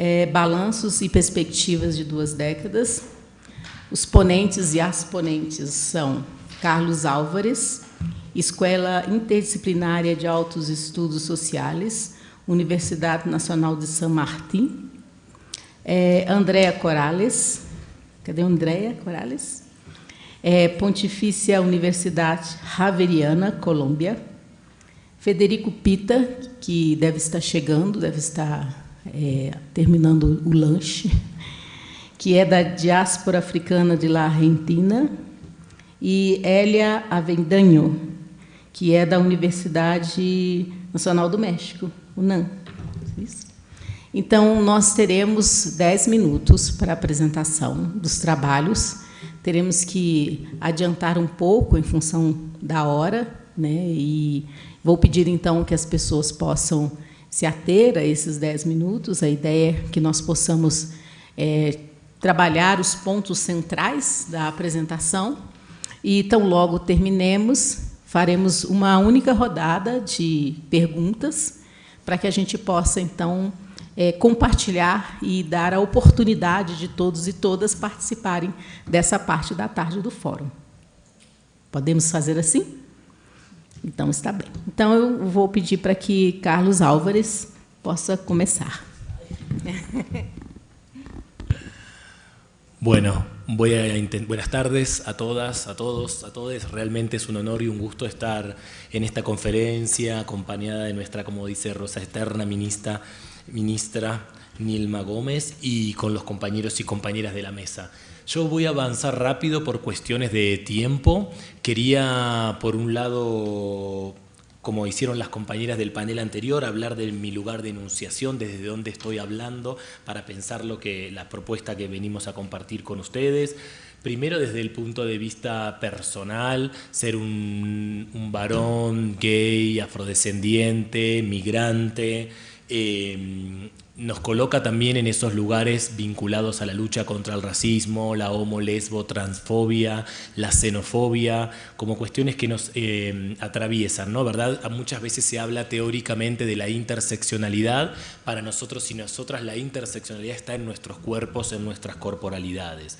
é, Balanços e Perspectivas de Duas Décadas. Os ponentes e as ponentes são Carlos Álvares, Escola Interdisciplinária de Altos Estudos Sociais, Universidade Nacional de San Martín, é, Andréa Corales, cadê Andréa Corales? É, Pontifícia Universidade Javeriana, Colômbia, Federico Pita, que deve estar chegando, deve estar é, terminando o lanche, que é da diáspora africana de La Argentina, e Elia Avendanho, que é da Universidade Nacional do México, UNAM. Então, nós teremos dez minutos para a apresentação dos trabalhos. Teremos que adiantar um pouco em função da hora, né? e vou pedir, então, que as pessoas possam se ater a esses dez minutos. A ideia é que nós possamos é, trabalhar os pontos centrais da apresentação e, tão logo terminemos, faremos uma única rodada de perguntas para que a gente possa, então, é, compartilhar e dar a oportunidade de todos e todas participarem dessa parte da tarde do fórum. Podemos fazer assim? Então, está bem. Então, eu vou pedir para que Carlos Álvares possa começar. Bueno, voy a buenas tardes a todas, a todos, a todos. Realmente es un honor y un gusto estar en esta conferencia acompañada de nuestra, como dice Rosa Eterna, ministra, ministra Nilma Gómez y con los compañeros y compañeras de la mesa. Yo voy a avanzar rápido por cuestiones de tiempo. Quería, por un lado, como hicieron las compañeras del panel anterior, hablar de mi lugar de enunciación, desde donde estoy hablando, para pensar lo que, la propuesta que venimos a compartir con ustedes. Primero desde el punto de vista personal, ser un, varón gay, afrodescendiente, migrante, eh, nos coloca también en esos lugares vinculados a la lucha contra el racismo, la homo, lesbo, transfobia, la xenofobia, como cuestiones que nos eh, atraviesan, ¿no? ¿Verdad? Muchas veces se habla teóricamente de la interseccionalidad, para nosotros y nosotras la interseccionalidad está en nuestros cuerpos, en nuestras corporalidades.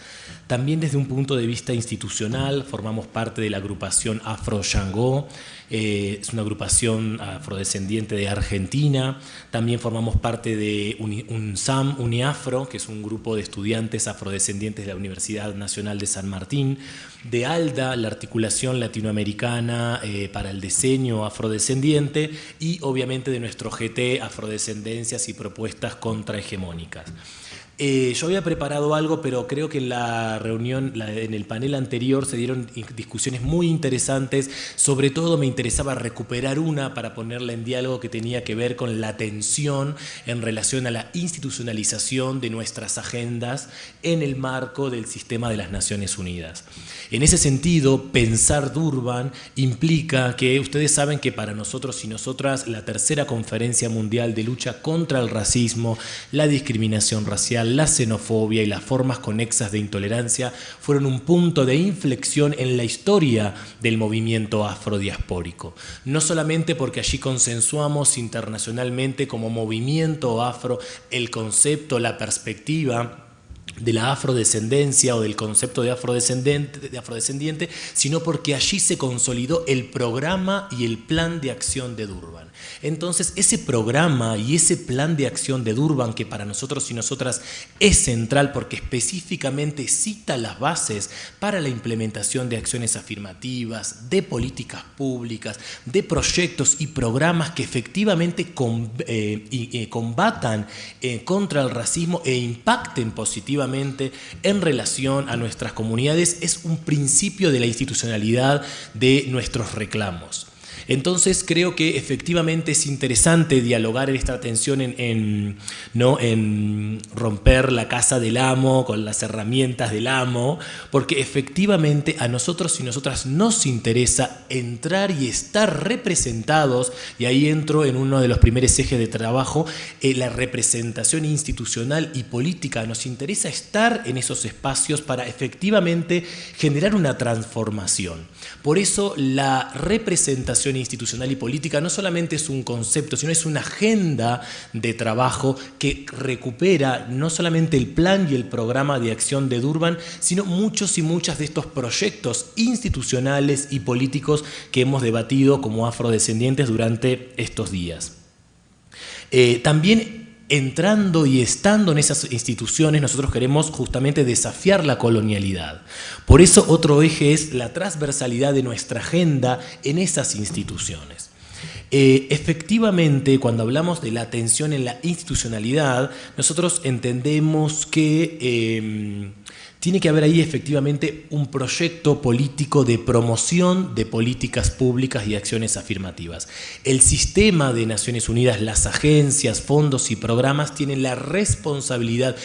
También desde un punto de vista institucional, formamos parte de la agrupación Afro Shango, eh, es una agrupación afrodescendiente de Argentina, también formamos parte de UNSAM, UNIAFRO, que es un grupo de estudiantes afrodescendientes de la Universidad Nacional de San Martín, de ALDA, la articulación latinoamericana eh, para el diseño afrodescendiente, y obviamente de nuestro GT, afrodescendencias y propuestas contrahegemónicas. Eh, yo había preparado algo, pero creo que en la reunión, en el panel anterior, se dieron discusiones muy interesantes. Sobre todo me interesaba recuperar una para ponerla en diálogo que tenía que ver con la tensión en relación a la institucionalización de nuestras agendas en el marco del sistema de las Naciones Unidas. En ese sentido, pensar Durban implica que ustedes saben que para nosotros y nosotras la tercera conferencia mundial de lucha contra el racismo, la discriminación racial, la xenofobia y las formas conexas de intolerancia fueron un punto de inflexión en la historia del movimiento afrodiaspórico. No solamente porque allí consensuamos internacionalmente como movimiento afro el concepto, la perspectiva, de la afrodescendencia o del concepto de afrodescendiente, de afrodescendiente, sino porque allí se consolidó el programa y el plan de acción de Durban. Entonces, ese programa y ese plan de acción de Durban, que para nosotros y nosotras es central porque específicamente cita las bases para la implementación de acciones afirmativas, de políticas públicas, de proyectos y programas que efectivamente eh, eh, combatan eh, contra el racismo e impacten positivamente en relación a nuestras comunidades, es un principio de la institucionalidad de nuestros reclamos. Entonces creo que efectivamente es interesante dialogar en esta tensión en, ¿no? en romper la casa del amo con las herramientas del amo, porque efectivamente a nosotros y nosotras nos interesa entrar y estar representados, y ahí entro en uno de los primeros ejes de trabajo, eh, la representación institucional y política. Nos interesa estar en esos espacios para efectivamente generar una transformación. Por eso la representación institucional y política no solamente es un concepto, sino es una agenda de trabajo que recupera no solamente el plan y el programa de acción de Durban, sino muchos y muchas de estos proyectos institucionales y políticos que hemos debatido como afrodescendientes durante estos días. Eh, también entrando y estando en esas instituciones, nosotros queremos justamente desafiar la colonialidad. Por eso otro eje es la transversalidad de nuestra agenda en esas instituciones. Eh, efectivamente, cuando hablamos de la atención en la institucionalidad, nosotros entendemos que eh, tiene que haber ahí efectivamente un proyecto político de promoción de políticas públicas y acciones afirmativas. El sistema de Naciones Unidas, las agencias, fondos y programas tienen la responsabilidad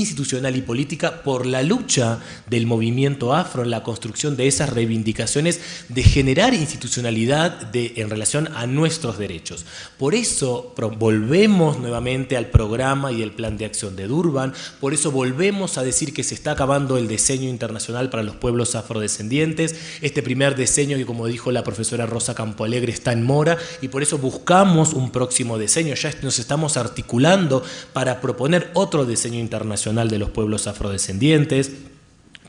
institucional y política por la lucha del movimiento afro en la construcción de esas reivindicaciones de generar institucionalidad de, en relación a nuestros derechos. Por eso volvemos nuevamente al programa y el plan de acción de Durban, por eso volvemos a decir que se está acabando el diseño internacional para los pueblos afrodescendientes, este primer diseño que como dijo la profesora Rosa Campoalegre está en mora y por eso buscamos un próximo diseño, ya nos estamos articulando para proponer otro diseño internacional de los Pueblos Afrodescendientes,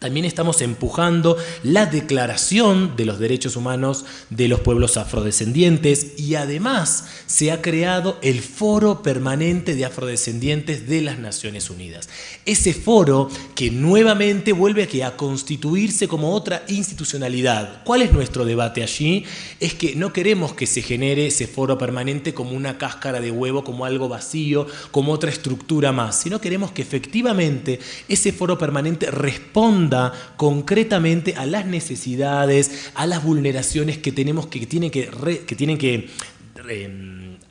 también estamos empujando la declaración de los derechos humanos de los pueblos afrodescendientes y además se ha creado el Foro Permanente de Afrodescendientes de las Naciones Unidas. Ese foro que nuevamente vuelve a, constituirse como otra institucionalidad. ¿Cuál es nuestro debate allí? Es que no queremos que se genere ese foro permanente como una cáscara de huevo, como algo vacío, como otra estructura más, sino queremos que efectivamente ese foro permanente responda concretamente a las necesidades, a las vulneraciones que tenemos que, tienen que, que, tienen que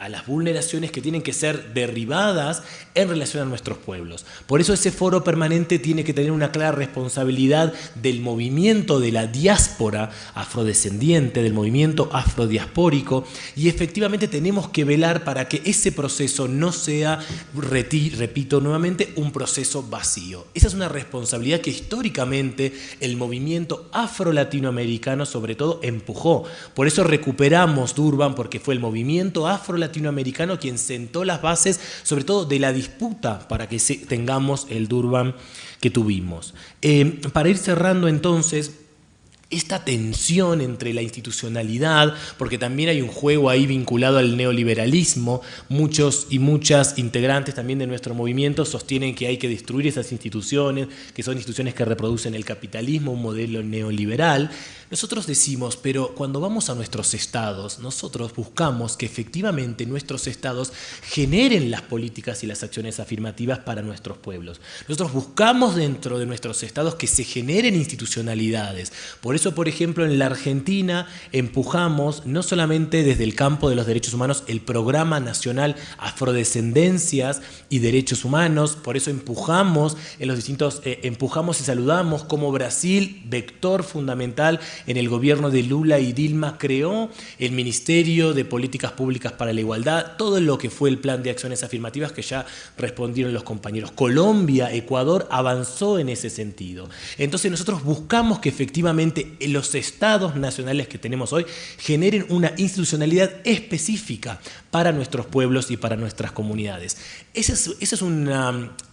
a las vulneraciones que tienen que ser derribadas en relación a nuestros pueblos. Por eso ese foro permanente tiene que tener una clara responsabilidad del movimiento de la diáspora afrodescendiente, del movimiento afrodiaspórico, y efectivamente tenemos que velar para que ese proceso no sea, repito nuevamente, un proceso vacío. Esa es una responsabilidad que históricamente el movimiento afro-latinoamericano sobre todo empujó. Por eso recuperamos Durban, porque fue el movimiento afro-latinoamericano latinoamericano quien sentó las bases, sobre todo de la disputa para que tengamos el Durban que tuvimos. Eh, para ir cerrando entonces, esta tensión entre la institucionalidad, porque también hay un juego ahí vinculado al neoliberalismo, muchos y muchas integrantes también de nuestro movimiento sostienen que hay que destruir esas instituciones, que son instituciones que reproducen el capitalismo, un modelo neoliberal, nosotros decimos, pero cuando vamos a nuestros estados, nosotros buscamos que efectivamente nuestros estados generen las políticas y las acciones afirmativas para nuestros pueblos. Nosotros buscamos dentro de nuestros estados que se generen institucionalidades. Por eso, por ejemplo, en la Argentina empujamos, no solamente desde el campo de los derechos humanos, el Programa Nacional Afrodescendencias y Derechos Humanos, por eso empujamos en los distintos, eh, empujamos y saludamos como Brasil, vector fundamental en el gobierno de Lula y Dilma creó el Ministerio de Políticas Públicas para la Igualdad, todo lo que fue el plan de acciones afirmativas que ya respondieron los compañeros. Colombia, Ecuador avanzó en ese sentido. Entonces nosotros buscamos que efectivamente los estados nacionales que tenemos hoy generen una institucionalidad específica para nuestros pueblos y para nuestras comunidades. Ese es, ese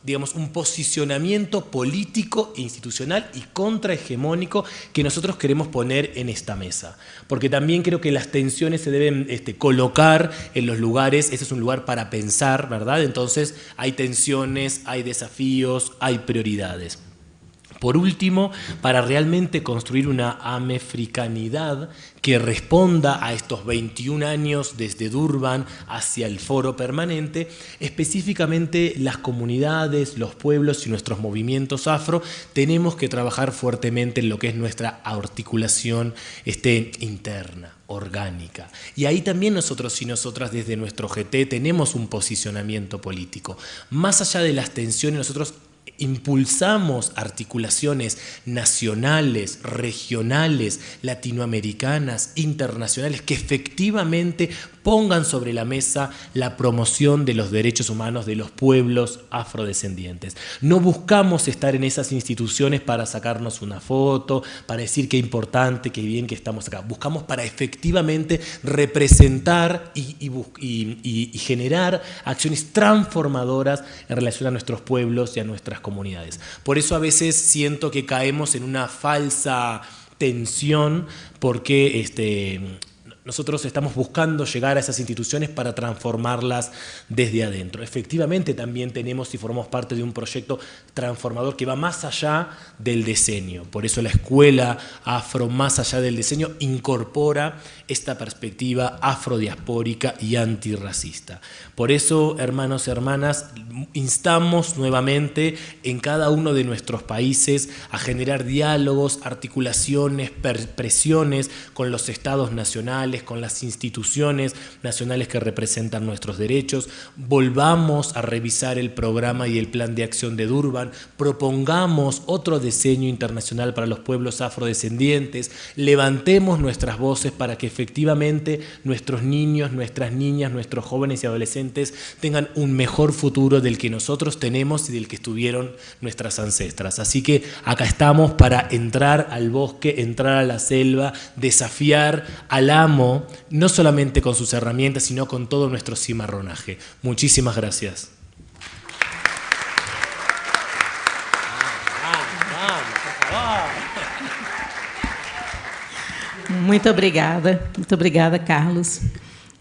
digamos, un posicionamiento político institucional y contrahegemónico que nosotros queremos poner en esta mesa. Porque también creo que las tensiones se deben este, colocar en los lugares, ese es un lugar para pensar, ¿verdad? Entonces hay tensiones, hay desafíos, hay prioridades. Por último, para realmente construir una amefricanidad que responda a estos 21 años desde Durban hacia el foro permanente, específicamente las comunidades, los pueblos y nuestros movimientos afro, tenemos que trabajar fuertemente en lo que es nuestra articulación este, interna orgánica. Y ahí también nosotros y nosotras desde nuestro GT tenemos un posicionamiento político. Más allá de las tensiones, nosotros impulsamos articulaciones nacionales, regionales, latinoamericanas, internacionales, que efectivamente pongan sobre la mesa la promoción de los derechos humanos de los pueblos afrodescendientes. No buscamos estar en esas instituciones para sacarnos una foto, para decir qué importante, qué bien que estamos acá. Buscamos para efectivamente representar y, generar acciones transformadoras en relación a nuestros pueblos y a nuestras comunidades. Por eso a veces siento que caemos en una falsa tensión porque este, nosotros estamos buscando llegar a esas instituciones para transformarlas desde adentro. Efectivamente también tenemos y formamos parte de un proyecto transformador que va más allá del diseño. Por eso la escuela afro, más allá del diseño, incorpora esta perspectiva afrodiaspórica y antirracista. Por eso, hermanos y hermanas, instamos nuevamente en cada uno de nuestros países a generar diálogos, articulaciones, presiones con los estados nacionales, con las instituciones nacionales que representan nuestros derechos, volvamos a revisar el programa y el plan de acción de Durban, propongamos otro diseño internacional para los pueblos afrodescendientes, levantemos nuestras voces para que efectivamente nuestros niños, nuestras niñas, nuestros jóvenes y adolescentes tengan un mejor futuro del que nosotros tenemos y del que estuvieron nuestras ancestras. Así que acá estamos para entrar al bosque, entrar a la selva, desafiar al amo no solamente con sus herramientas, sino con todo nuestro cimarronaje. Muchísimas gracias. Muito obrigada, muito obrigada, Carlos.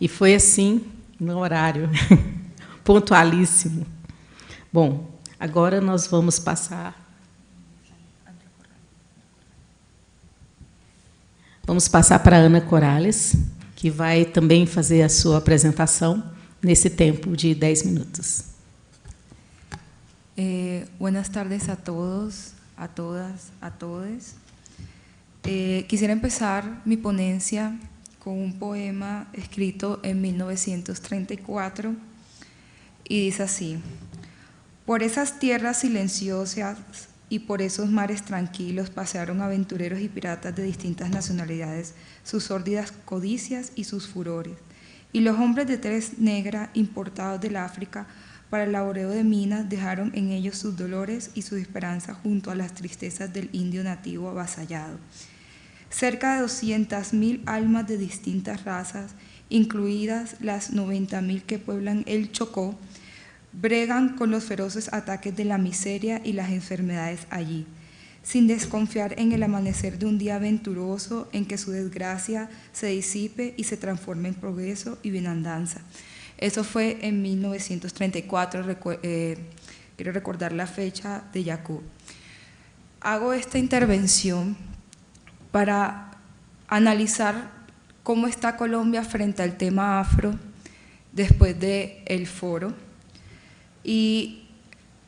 E foi assim, no horário, pontualíssimo. Bom, agora nós vamos passar Vamos passar para a Ana Corales, que vai também fazer a sua apresentação nesse tempo de 10 minutos. Eh, buenas tardes a todos, a todas, a todos. Eh, quisiera empezar mi ponencia con un poema escrito en 1934 y dice así, por esas tierras silenciosas y por esos mares tranquilos pasearon aventureros y piratas de distintas nacionalidades, sus sórdidas codicias y sus furores. Y los hombres de tez negra importados del África para el laboreo de minas dejaron en ellos sus dolores y sus esperanzas junto a las tristezas del indio nativo avasallado. Cerca de 200.000 almas de distintas razas, incluidas las 90.000 que pueblan el Chocó, bregan con los feroces ataques de la miseria y las enfermedades allí, sin desconfiar en el amanecer de un día aventuroso en que su desgracia se disipe y se transforme en progreso y bienandanza. Eso fue en 1934, eh, quiero recordar la fecha de Jacob. Hago esta intervención para analizar cómo está Colombia frente al tema afro después del el foro y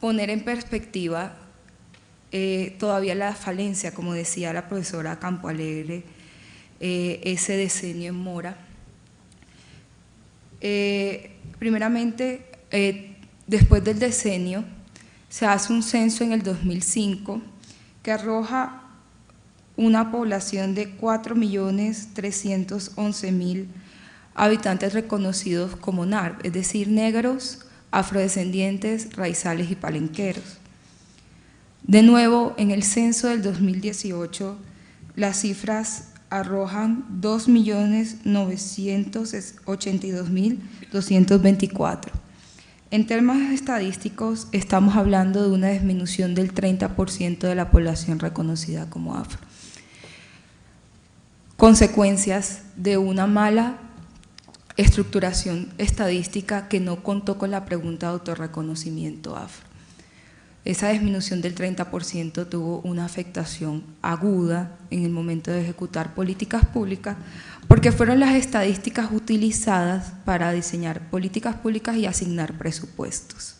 poner en perspectiva eh, todavía la falencia, como decía la profesora Campo Alegre, eh, ese decenio en Mora. Eh, primeramente, después del decenio, se hace un censo en el 2005 que arroja una población de 4.311.000 habitantes reconocidos como NAR, es decir, negros, afrodescendientes, raizales y palenqueros. De nuevo, en el censo del 2018, las cifras arrojan 2.982.224. En términos estadísticos, estamos hablando de una disminución del 30% de la población reconocida como afro. Consecuencias de una mala estructuración estadística que no contó con la pregunta de autorreconocimiento afro. Esa disminución del 30% tuvo una afectación aguda en el momento de ejecutar políticas públicas porque fueron las estadísticas utilizadas para diseñar políticas públicas y asignar presupuestos.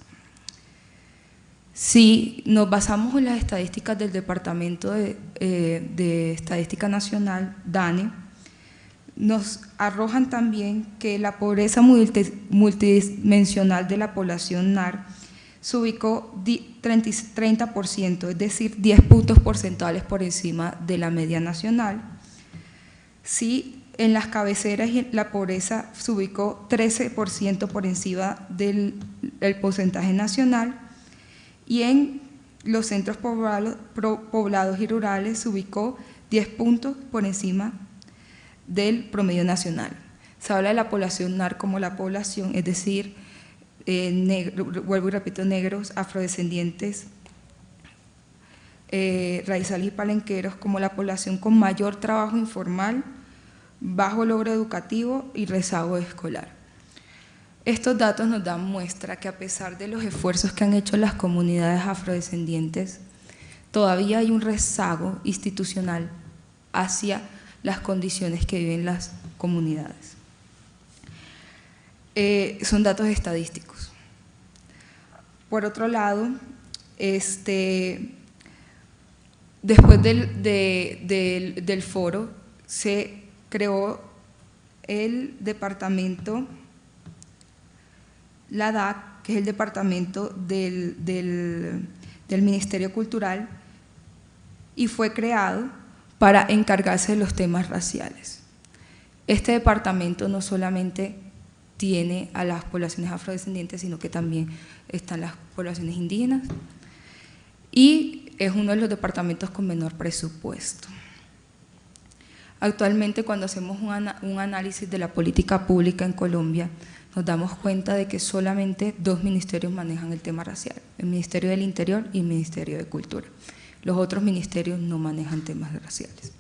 Si nos basamos en las estadísticas del Departamento de, eh, de Estadística Nacional, DANE, nos arrojan también que la pobreza multidimensional de la población NAR se ubicó 30%, es decir, 10 puntos porcentuales por encima de la media nacional. Sí, en las cabeceras la pobreza se ubicó 13% por encima del porcentaje nacional y en los centros poblados, y rurales se ubicó 10 puntos por encima del promedio nacional. Se habla de la población NAR como la población, es decir, eh, vuelvo y repito, negros, afrodescendientes, eh, raizales y palenqueros como la población con mayor trabajo informal, bajo logro educativo y rezago escolar. Estos datos nos dan muestra que a pesar de los esfuerzos que han hecho las comunidades afrodescendientes, todavía hay un rezago institucional hacia las condiciones que viven las comunidades. Eh, son datos estadísticos. Por otro lado, este, después del, del foro se creó el departamento la DAC, que es el departamento del, Ministerio Cultural, y fue creado para encargarse de los temas raciales. Este departamento no solamente tiene a las poblaciones afrodescendientes, sino que también están las poblaciones indígenas y es uno de los departamentos con menor presupuesto. Actualmente cuando hacemos un, análisis de la política pública en Colombia, nos damos cuenta de que solamente dos ministerios manejan el tema racial, el Ministerio del Interior y el Ministerio de Cultura. Los otros ministerios no manejan temas raciales.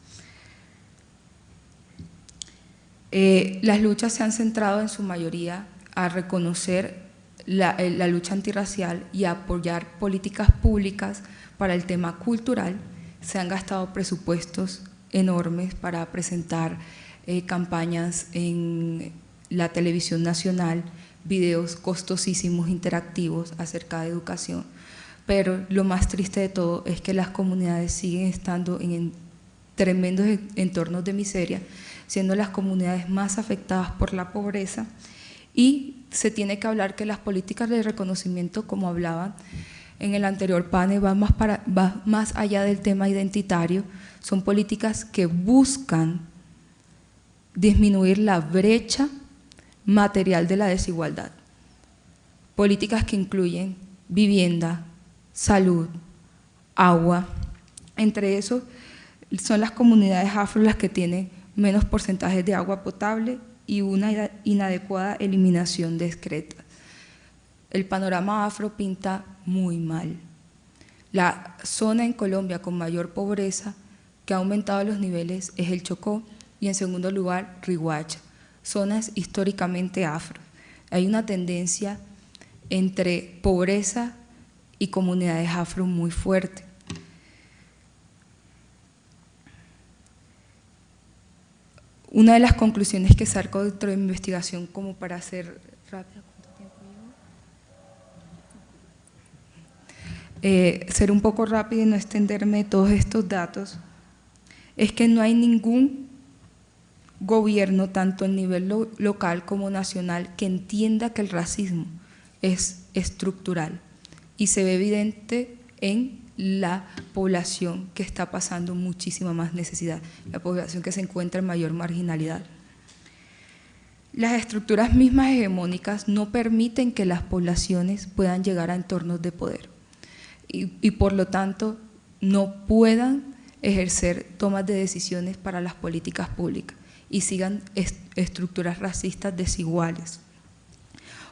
Eh, las luchas se han centrado en su mayoría a reconocer la, eh, la lucha antirracial y a apoyar políticas públicas para el tema cultural. Se han gastado presupuestos enormes para presentar eh, campañas en la televisión nacional, videos costosísimos interactivos acerca de educación, pero lo más triste de todo es que las comunidades siguen estando en tremendos entornos de miseria, siendo las comunidades más afectadas por la pobreza. Y se tiene que hablar que las políticas de reconocimiento, como hablaban en el anterior panel, van más, para, va más allá del tema identitario, son políticas que buscan disminuir la brecha material de la desigualdad. Políticas que incluyen vivienda, salud, agua. Entre eso son las comunidades afro las que tienen menos porcentajes de agua potable y una inadecuada eliminación de excretas. El panorama afro pinta muy mal. La zona en Colombia con mayor pobreza que ha aumentado los niveles es el Chocó y en segundo lugar Riguacha zonas históricamente afro. Hay una tendencia entre pobreza y comunidades afro muy fuerte. Una de las conclusiones que saco dentro de mi investigación, como para hacer rápida, eh, ser un poco rápido y no extenderme todos estos datos, es que no hay ningún gobierno, tanto a nivel local como nacional, que entienda que el racismo es estructural y se ve evidente en la población que está pasando muchísima más necesidad, la población que se encuentra en mayor marginalidad. Las estructuras mismas hegemónicas no permiten que las poblaciones puedan llegar a entornos de poder y, y por lo tanto no puedan ejercer tomas de decisiones para las políticas públicas y sigan estructuras racistas desiguales.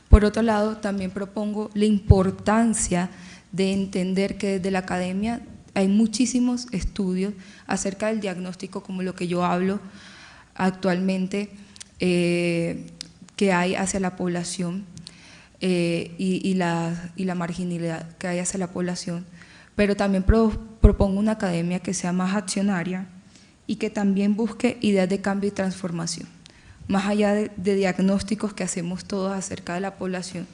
Por otro lado, también propongo la importancia de entender que desde la academia hay muchísimos estudios acerca del diagnóstico, como lo que yo hablo actualmente, eh, que hay hacia la población eh, y, la, y, la, marginalidad que hay hacia la población, pero también propongo una academia que sea más accionaria, y que también busque ideas de cambio y transformación, más allá de, diagnósticos que hacemos todos acerca de la población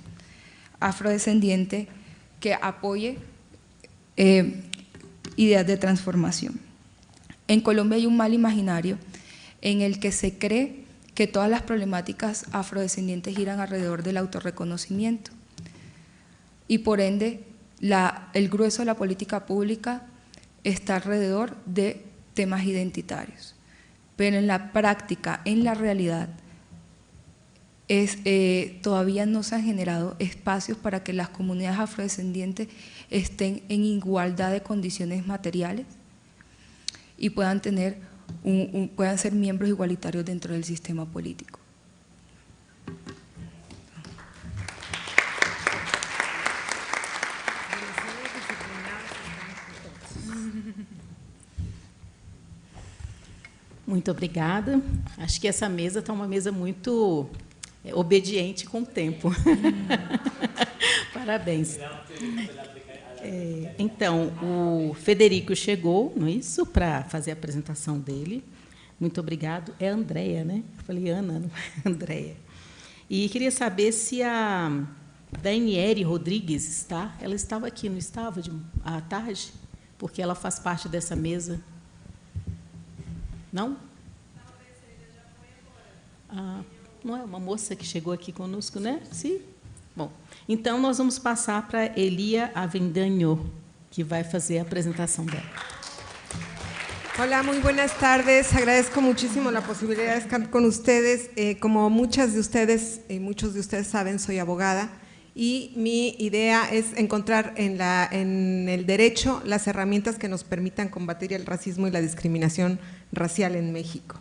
afrodescendiente, que apoye eh, ideas de transformación. En Colombia hay un mal imaginario en el que se cree que todas las problemáticas afrodescendientes giran alrededor del autorreconocimiento y por ende el grueso de la política pública está alrededor de temas identitarios. pero en la práctica, en la realidad, es, eh, todavía no se han generado espacios para que las comunidades afrodescendientes estén en igualdad de condiciones materiales y puedan, tener puedan ser miembros igualitarios dentro del sistema político. Muito obrigada. Acho que essa mesa está uma mesa muito é, obediente com o tempo. Parabéns. É, então, o Federico chegou, não é isso, para fazer a apresentação dele. Muito obrigado. É a Andréia, né? Eu falei Ana, não é Andréia. E queria saber se a Daniele Rodrigues está. Ela estava aqui, não estava, de, à tarde? Porque ela faz parte dessa mesa. Não? Ah, não é uma moça que chegou aqui conosco, né? Sim. Bom, então nós vamos passar para Elia Avendaño, que vai fazer a apresentação dela. Hola, muy buenas tardes. Agradezco muchísimo la posibilidad de estar con ustedes. Eh, como muchas de ustedes y muchos de ustedes saben, soy abogada y mi idea es encontrar en, la, en el derecho las herramientas que nos permitan combatir el racismo y la discriminación racial en México.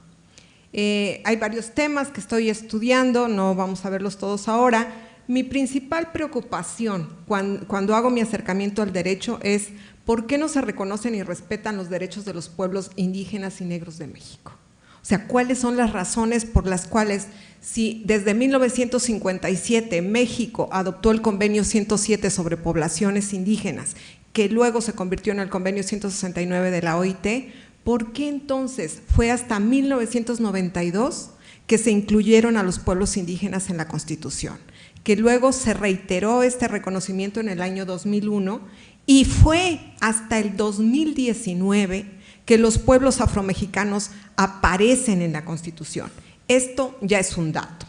Eh, hay varios temas que estoy estudiando, no vamos a verlos todos ahora. Mi principal preocupación cuando, cuando hago mi acercamiento al derecho es por qué no se reconocen y respetan los derechos de los pueblos indígenas y negros de México. O sea, ¿cuáles son las razones por las cuales si desde 1957 México adoptó el convenio 107 sobre poblaciones indígenas, que luego se convirtió en el convenio 169 de la OIT, ¿por qué entonces fue hasta 1992 que se incluyeron a los pueblos indígenas en la Constitución? Que luego se reiteró este reconocimiento en el año 2001 y fue hasta el 2019 que los pueblos afromexicanos aparecen en la Constitución. Esto ya es un dato.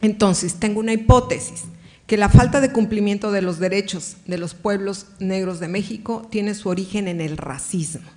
Entonces, tengo una hipótesis, que la falta de cumplimiento de los derechos de los pueblos negros de México tiene su origen en el racismo.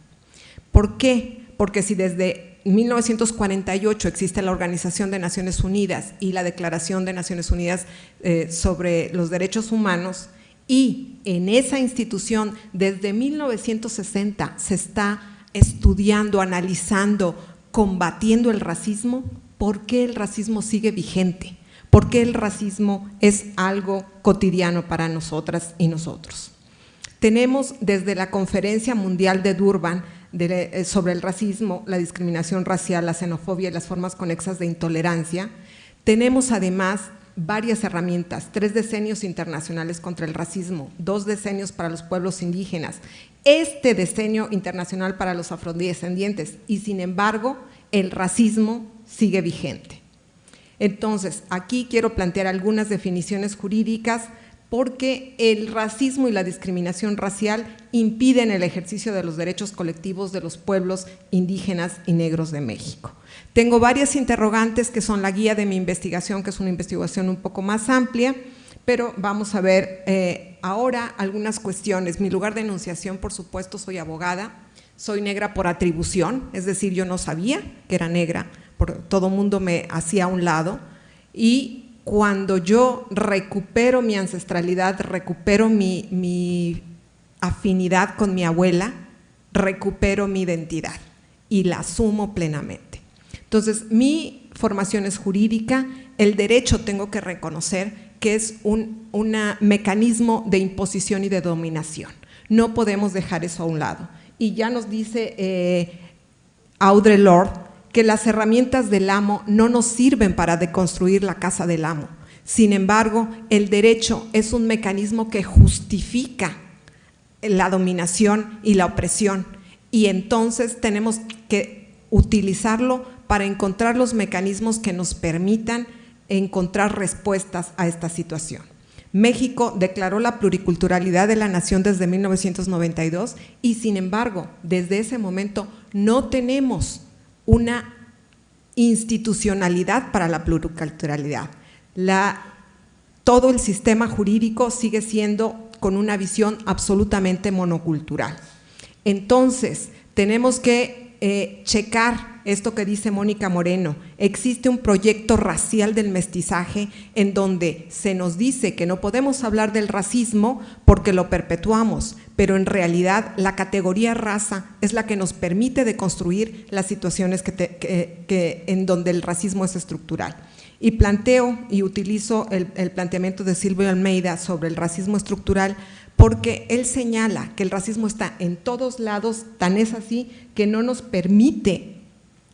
¿Por qué? Porque si desde 1948 existe la Organización de Naciones Unidas y la Declaración de Naciones Unidas eh, sobre los Derechos Humanos, y en esa institución desde 1960 se está estudiando, analizando, combatiendo el racismo, ¿por qué el racismo sigue vigente? ¿Por qué el racismo es algo cotidiano para nosotras y nosotros? Tenemos desde la Conferencia Mundial de Durban eh, sobre el racismo, la discriminación racial, la xenofobia y las formas conexas de intolerancia, tenemos además varias herramientas, tres decenios internacionales contra el racismo, dos decenios para los pueblos indígenas, este decenio internacional para los afrodescendientes y sin embargo el racismo sigue vigente. Entonces, aquí quiero plantear algunas definiciones jurídicas porque el racismo y la discriminación racial impiden el ejercicio de los derechos colectivos de los pueblos indígenas y negros de México. Tengo varias interrogantes que son la guía de mi investigación, que es una investigación un poco más amplia, pero vamos a ver eh, ahora algunas cuestiones. Mi lugar de enunciación, por supuesto, soy abogada, soy negra por atribución, es decir, yo no sabía que era negra, todo mundo me hacía a un lado, y cuando yo recupero mi ancestralidad, recupero mi, mi afinidad con mi abuela, recupero mi identidad y la asumo plenamente. Entonces, mi formación es jurídica, el derecho tengo que reconocer que es un mecanismo de imposición y de dominación. No podemos dejar eso a un lado. Y ya nos dice eh, Audre Lorde que las herramientas del amo no nos sirven para deconstruir la casa del amo. Sin embargo, el derecho es un mecanismo que justifica la dominación y la opresión y entonces tenemos que utilizarlo para encontrar los mecanismos que nos permitan encontrar respuestas a esta situación. México declaró la pluriculturalidad de la nación desde 1992 y sin embargo, desde ese momento no tenemos una institucionalidad para la pluriculturalidad. todo el sistema jurídico sigue siendo con una visión absolutamente monocultural. Entonces, tenemos que eh, checar esto que dice Mónica Moreno. Existe un proyecto racial del mestizaje en donde se nos dice que no podemos hablar del racismo porque lo perpetuamos, pero en realidad la categoría raza es la que nos permite deconstruir las situaciones que, en donde el racismo es estructural. Y planteo y utilizo el, el planteamiento de Silvio Almeida sobre el racismo estructural porque él señala que el racismo está en todos lados, tan es así que no nos permite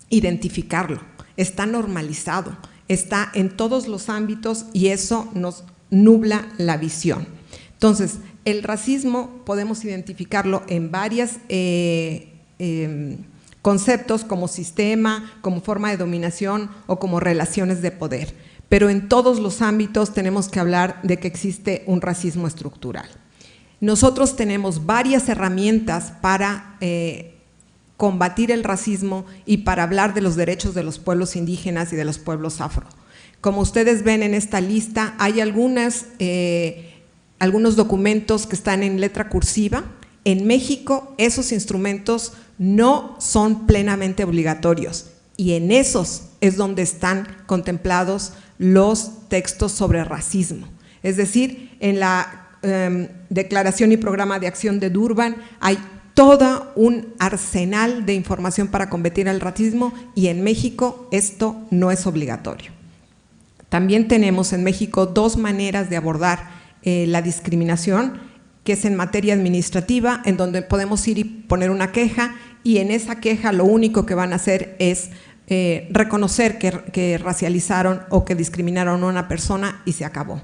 identificarlo, está normalizado, está en todos los ámbitos y eso nos nubla la visión. Entonces, el racismo podemos identificarlo en varios eh, em, conceptos como sistema, como forma de dominación o como relaciones de poder, pero en todos los ámbitos tenemos que hablar de que existe un racismo estructural. Nosotros tenemos varias herramientas para eh, combatir el racismo y para hablar de los derechos de los pueblos indígenas y de los pueblos afro. Como ustedes ven en esta lista, hay eh, algunos documentos que están en letra cursiva. En México esos instrumentos no son plenamente obligatorios y en esos es donde están contemplados los textos sobre racismo. Es decir, en la Em, declaración y programa de acción de Durban, hay todo un arsenal de información para combatir el racismo y en México esto no es obligatorio. También tenemos en México dos maneras de abordar eh, la discriminación, que es en materia administrativa, en donde podemos ir y poner una queja y en esa queja lo único que van a hacer es eh, reconocer que, que racializaron o que discriminaron a una persona y se acabó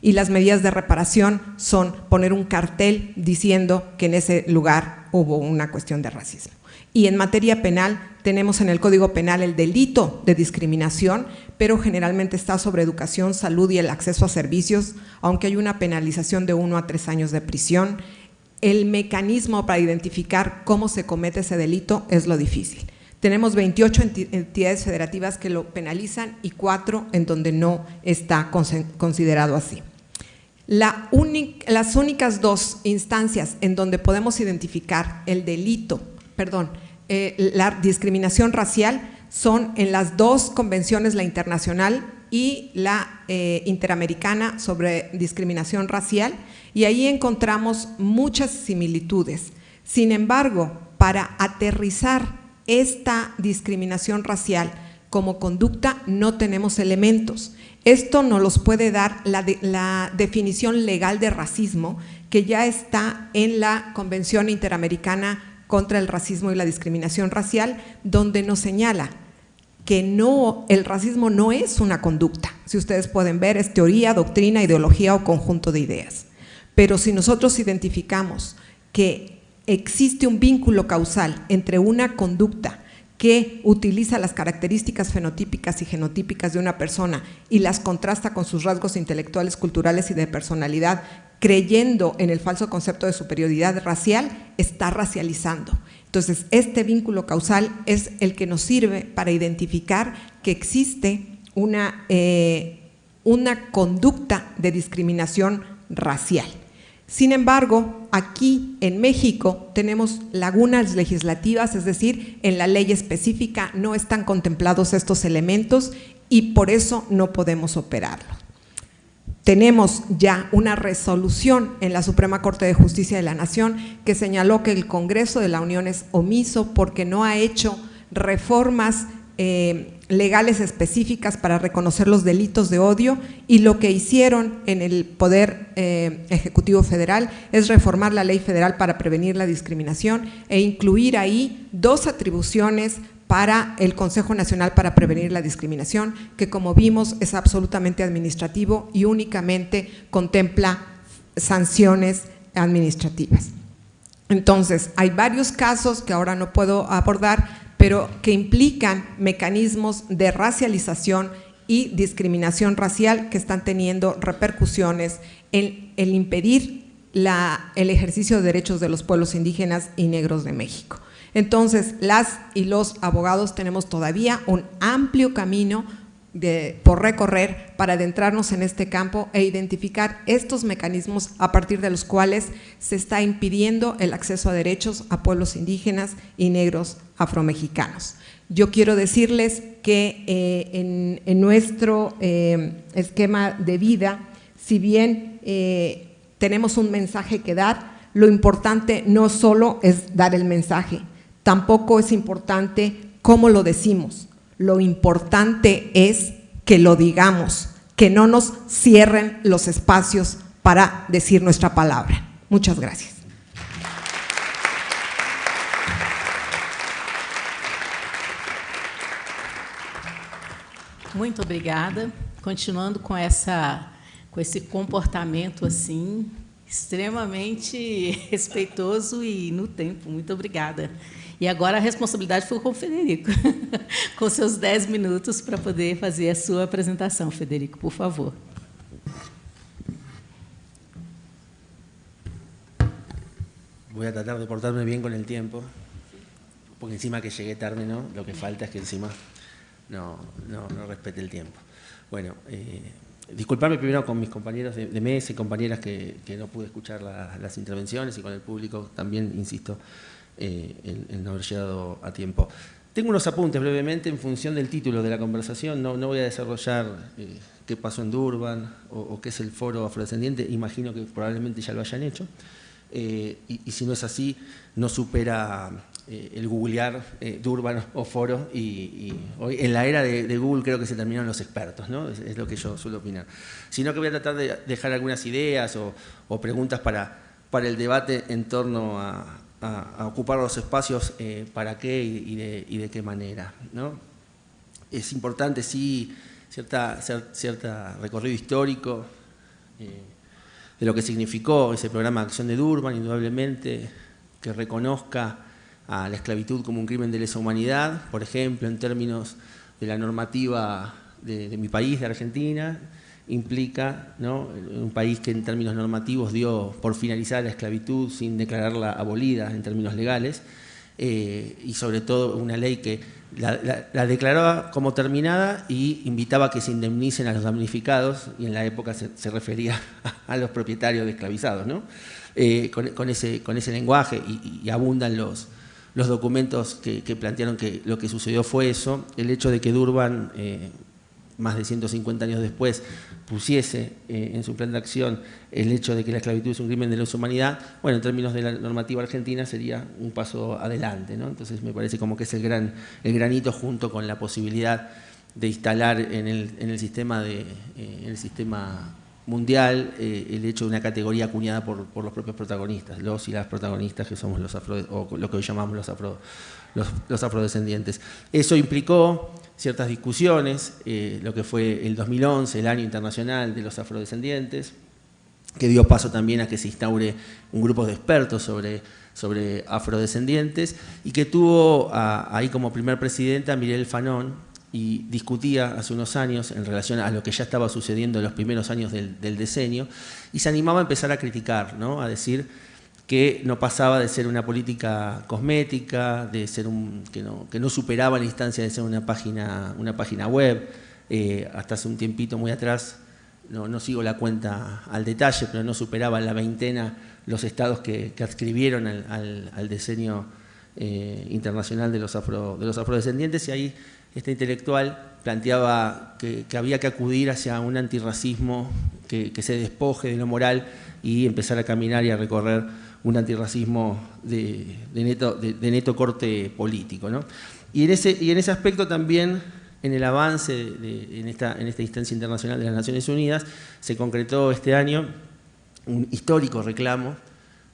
y las medidas de reparación son poner un cartel diciendo que en ese lugar hubo una cuestión de racismo. Y en materia penal tenemos en el Código Penal el delito de discriminación, pero generalmente está sobre educación, salud y el acceso a servicios, aunque hay una penalización de uno a tres años de prisión. El mecanismo para identificar cómo se comete ese delito es lo difícil. Tenemos 28 entidades federativas que lo penalizan y cuatro en donde no está considerado así. Las únicas dos instancias en donde podemos identificar el delito, perdón, eh, la discriminación racial son en las dos convenciones, la internacional y la eh, interamericana sobre discriminación racial, y ahí encontramos muchas similitudes. Sin embargo, para aterrizar esta discriminación racial como conducta no tenemos elementos. Esto nos los puede dar la, definición legal de racismo que ya está en la Convención Interamericana contra el Racismo y la Discriminación Racial, donde nos señala que no, el racismo no es una conducta. Si ustedes pueden ver, es teoría, doctrina, ideología o conjunto de ideas. Pero si nosotros identificamos que existe un vínculo causal entre una conducta que utiliza las características fenotípicas y genotípicas de una persona y las contrasta con sus rasgos intelectuales, culturales y de personalidad, creyendo en el falso concepto de superioridad racial, está racializando. Entonces, este vínculo causal es el que nos sirve para identificar que existe una, eh, una conducta de discriminación racial. Sin embargo, aquí en México tenemos lagunas legislativas, es decir, en la ley específica no están contemplados estos elementos y por eso no podemos operarlo. Tenemos ya una resolución en la Suprema Corte de Justicia de la Nación que señaló que el Congreso de la Unión es omiso porque no ha hecho reformas eh, legales específicas para reconocer los delitos de odio y lo que hicieron en el Poder eh, Ejecutivo Federal es reformar la ley federal para prevenir la discriminación e incluir ahí dos atribuciones para el Consejo Nacional para Prevenir la Discriminación, que como vimos es absolutamente administrativo y únicamente contempla sanciones administrativas. Entonces, hay varios casos que ahora no puedo abordar, pero que implican mecanismos de racialización y discriminación racial que están teniendo repercusiones en el impedir el ejercicio de derechos de los pueblos indígenas y negros de México. Entonces, las y los abogados tenemos todavía un amplio camino por recorrer para adentrarnos en este campo e identificar estos mecanismos a partir de los cuales se está impidiendo el acceso a derechos a pueblos indígenas y negros afromexicanos. Yo quiero decirles que eh, en, nuestro eh, esquema de vida, si bien eh, tenemos un mensaje que dar, lo importante no solo es dar el mensaje, tampoco es importante cómo lo decimos, lo importante es que lo digamos, que no nos cierren los espacios para decir nuestra palabra. Muchas gracias. Muito obrigada. Continuando com essa com esse comportamento extremamente respeitoso e no tempo. Muito obrigada. E agora a responsabilidade foi com o Federico, com seus 10 minutos para poder fazer a sua apresentação. Federico, por favor. Voy a tratar de portarme bien con el tiempo, porque encima que llegué tarde, ¿no? Lo que falta es que encima no, no, no respete el tiempo. Bueno, eh, disculparme primero con mis compañeros de, de mesa y compañeras que, que no pude escuchar la, las intervenciones y con el público también, insisto, eh, el, no haber llegado a tiempo. Tengo unos apuntes brevemente en función del título de la conversación, no, no voy a desarrollar eh, qué pasó en Durban o, qué es el foro afrodescendiente, imagino que probablemente ya lo hayan hecho, eh, y, si no es así, no supera el googlear Durban o foro, y, hoy en la era de, Google creo que se terminaron los expertos, ¿no? es, lo que yo suelo opinar. Sino que voy a tratar de dejar algunas ideas o, o preguntas para, para el debate en torno a, a, ocupar los espacios, eh, para qué y, de, qué manera. ¿no? Es importante, sí, cierta, cierta recorrido histórico eh, de lo que significó ese programa de acción de Durban, indudablemente, que reconozca a la esclavitud como un crimen de lesa humanidad, por ejemplo, en términos de la normativa de, de mi país, de Argentina, implica ¿no? un país que en términos normativos dio por finalizar la esclavitud sin declararla abolida en términos legales, eh, y sobre todo una ley que la, declaraba como terminada y invitaba a que se indemnicen a los damnificados, y en la época se, refería a, los propietarios de esclavizados. Eh, con, ese, lenguaje, y, abundan los, los documentos que, plantearon que lo que sucedió fue eso, el hecho de que Durban, eh, más de 150 años después, pusiese eh, en su plan de acción el hecho de que la esclavitud es un crimen de la humanidad, bueno, en términos de la normativa argentina sería un paso adelante, ¿no? Entonces me parece como que es el, gran, el granito junto con la posibilidad de instalar en el, en el sistema, de, eh, en el sistema mundial eh, el hecho de una categoría acuñada por, por, los propios protagonistas, los y las protagonistas que somos los afro, o lo que hoy llamamos los, afro, los, afrodescendientes. Eso implicó ciertas discusiones, eh, lo que fue el 2011, el año internacional de los afrodescendientes, que dio paso también a que se instaure un grupo de expertos sobre, sobre afrodescendientes y que tuvo ahí como primer presidenta Mirel Fanón y discutía hace unos años en relación a lo que ya estaba sucediendo en los primeros años del, del decenio y se animaba a empezar a criticar, ¿no? a decir que no pasaba de ser una política cosmética, de ser un, que, no, superaba la instancia de ser una página, una página web. Eh, hasta hace un tiempito muy atrás, no, sigo la cuenta al detalle, pero no superaba la veintena los estados que, que adscribieron al, al, diseño eh, internacional de los, afro, de los afrodescendientes y ahí este intelectual planteaba que, había que acudir hacia un antirracismo que se despoje de lo moral y empezar a caminar y a recorrer un antirracismo de, neto, corte político. ¿no? Y, en ese, y en ese aspecto también, en el avance en, esta, en esta instancia internacional de las Naciones Unidas, se concretó este año un histórico reclamo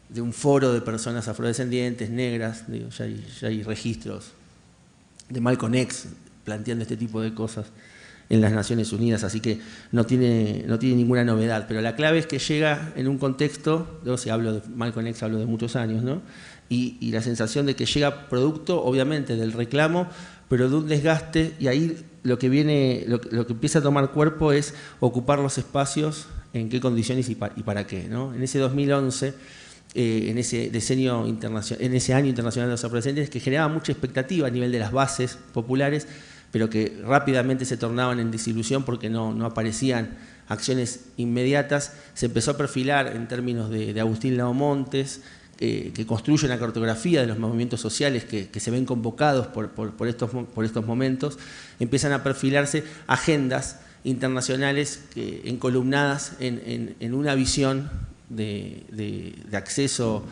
de un foro de personas afrodescendientes, negras, ya, hay, ya hay registros de Malcolm X planteando este tipo de cosas en las Naciones Unidas, así que no tiene, no tiene ninguna novedad. Pero la clave es que llega en un contexto, yo si hablo de Malcolm X, hablo de muchos años, ¿no? Y, y, la sensación de que llega producto, obviamente, del reclamo, pero de un desgaste, y ahí lo que viene, lo, que empieza a tomar cuerpo es ocupar los espacios, en qué condiciones y, y para qué. ¿no? En ese 2011, eh, en, ese diseño internacional, en ese año internacional de los adolescentes, que generaba mucha expectativa a nivel de las bases populares, pero que rápidamente se tornaban en desilusión porque no, aparecían acciones inmediatas, se empezó a perfilar en términos de, Agustín Laomontes, eh, que construye una cartografía de los movimientos sociales que, se ven convocados por, estos, por estos momentos, empiezan a perfilarse agendas internacionales encolumnadas en, una visión de, acceso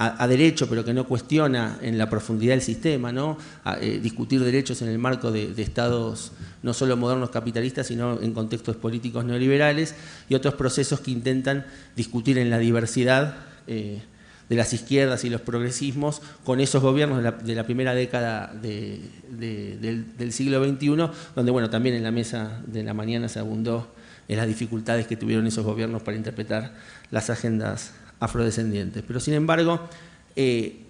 a, derecho, pero que no cuestiona en la profundidad del sistema, ¿no? Eh, discutir derechos en el marco de, estados no solo modernos capitalistas, sino en contextos políticos neoliberales, y otros procesos que intentan discutir en la diversidad eh, de las izquierdas y los progresismos con esos gobiernos de la, primera década del, siglo XXI, donde bueno, también en la mesa de la mañana se abundó en las dificultades que tuvieron esos gobiernos para interpretar las agendas afrodescendientes. Pero sin embargo, eh,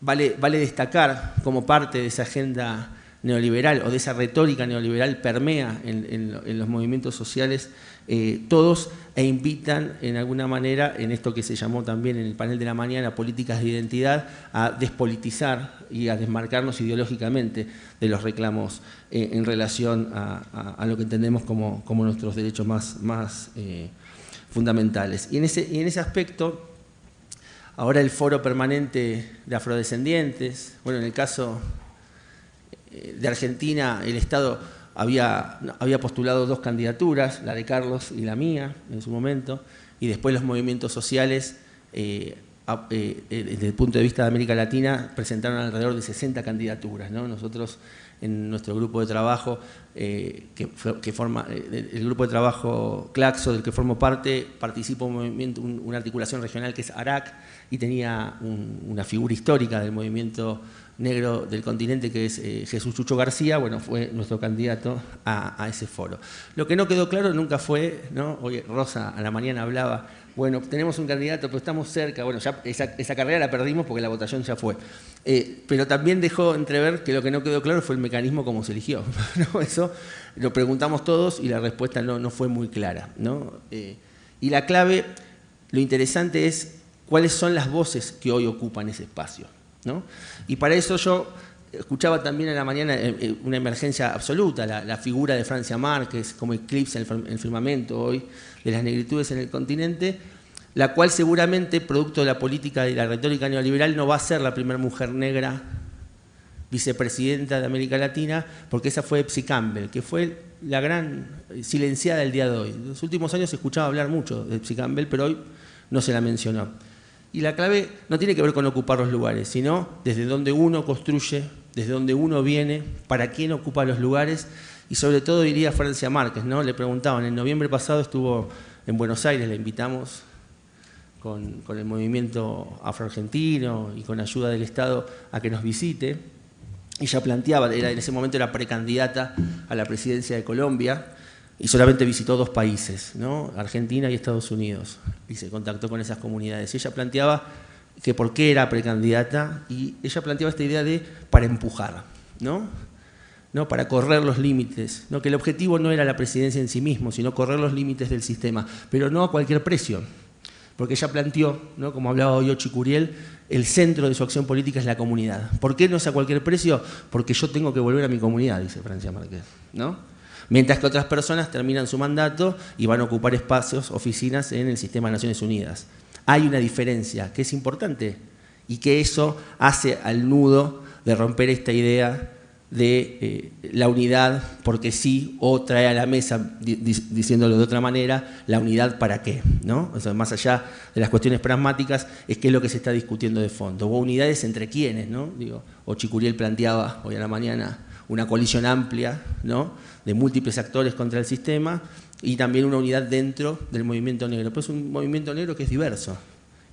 vale, destacar como parte de esa agenda neoliberal o de esa retórica neoliberal permea en, los movimientos sociales eh, todos e invitan en alguna manera, en esto que se llamó también en el panel de la mañana, políticas de identidad, a despolitizar y a desmarcarnos ideológicamente de los reclamos eh, en relación a, lo que entendemos como, nuestros derechos más, más fundamentales. Y en, ese, y en ese aspecto, ahora el foro permanente de afrodescendientes, bueno, en el caso eh, de Argentina, el Estado había, había postulado dos candidaturas, la de Carlos y la mía en su momento, y después los movimientos sociales, eh, eh, desde el punto de vista de América Latina, presentaron alrededor de 60 candidaturas. Nosotros en nuestro grupo de trabajo, que, forma, el grupo de trabajo Claxo, del que formo parte, participa un movimiento, una articulación regional que es ARAC, y tenía una figura histórica del movimiento negro del continente, que es eh, Jesús Chucho García, bueno, fue nuestro candidato a, ese foro. Lo que no quedó claro nunca fue, ¿no? Oye, Rosa a la mañana hablaba, bueno, tenemos un candidato, pero estamos cerca, bueno, ya esa, carrera la perdimos porque la votación ya fue. Eh, pero también dejó entrever que lo que no quedó claro fue el mecanismo como se eligió. Eso lo preguntamos todos y la respuesta no, no fue muy clara. ¿no? Eh, y la clave, lo interesante es cuáles son las voces que hoy ocupan ese espacio. Y para eso yo escuchaba también en la mañana eh, eh, una emergencia absoluta, la, figura de Francia Márquez como eclipse en el firmamento hoy de las negritudes en el continente, la cual seguramente, producto de la política y la retórica neoliberal, no va a ser la primera mujer negra vicepresidenta de América Latina, porque esa fue Epsi Campbell, que fue la gran silenciada del día de hoy. En los últimos años se escuchaba hablar mucho de Epsi Campbell, pero hoy no se la mencionó. Y la clave no tiene que ver con ocupar los lugares, sino desde donde uno construye, desde donde uno viene, para quién ocupa los lugares y sobre todo diría Francia Márquez, ¿no? Le preguntaban, en noviembre pasado estuvo en Buenos Aires, le invitamos con, el movimiento afroargentino y con ayuda del Estado a que nos visite. Ella planteaba, era, en ese momento era precandidata a la presidencia de Colombia, y solamente visitó dos países, ¿no? Argentina y Estados Unidos, y se contactó con esas comunidades. ella planteaba que por qué era precandidata, y ella planteaba esta idea de para empujar, ¿no? ¿no? para correr los límites, que el objetivo no era la presidencia en sí mismo, sino correr los límites del sistema, pero no a cualquier precio, porque ella planteó, como hablaba hoy Curiel, el centro de su acción política es la comunidad. ¿Por qué no es a cualquier precio? Porque yo tengo que volver a mi comunidad, dice Francia Márquez. ¿no? Mientras que otras personas terminan su mandato y van a ocupar espacios, oficinas en el sistema de Naciones Unidas. Hay una diferencia que es importante y que eso hace al nudo de romper esta idea de eh, la unidad porque sí o trae a la mesa, diciéndolo de otra manera, la unidad para qué. ¿no? más allá de las cuestiones pragmáticas, es qué es lo que se está discutiendo de fondo. O unidades entre quiénes, ¿no? Digo, o Chicuriel planteaba hoy a la mañana una coalición amplia ¿no? De múltiples actores contra el sistema y también una unidad dentro del movimiento negro. Pero es un movimiento negro que es diverso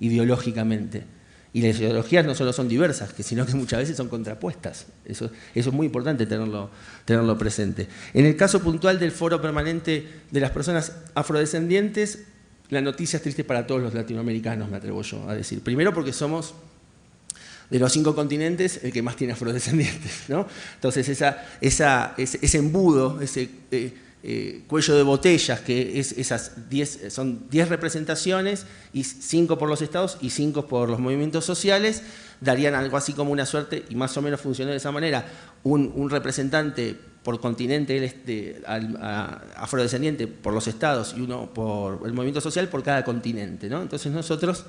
ideológicamente. Y las ideologías no solo son diversas, sino que muchas veces son contrapuestas. Eso, es muy importante tenerlo, tenerlo presente. En el caso puntual del foro permanente de las personas afrodescendientes, la noticia es triste para todos los latinoamericanos, me atrevo yo a decir. Primero porque somos de los cinco continentes el que más tiene afrodescendientes. ¿no? Entonces esa, ese, embudo, ese eh, eh, cuello de botellas, que es esas diez, son 10 representaciones, y cinco por los estados y cinco por los movimientos sociales, darían algo así como una suerte, y más o menos funciona de esa manera, un, representante por continente afrodescendiente por los estados y uno por el movimiento social por cada continente. ¿no? Entonces nosotros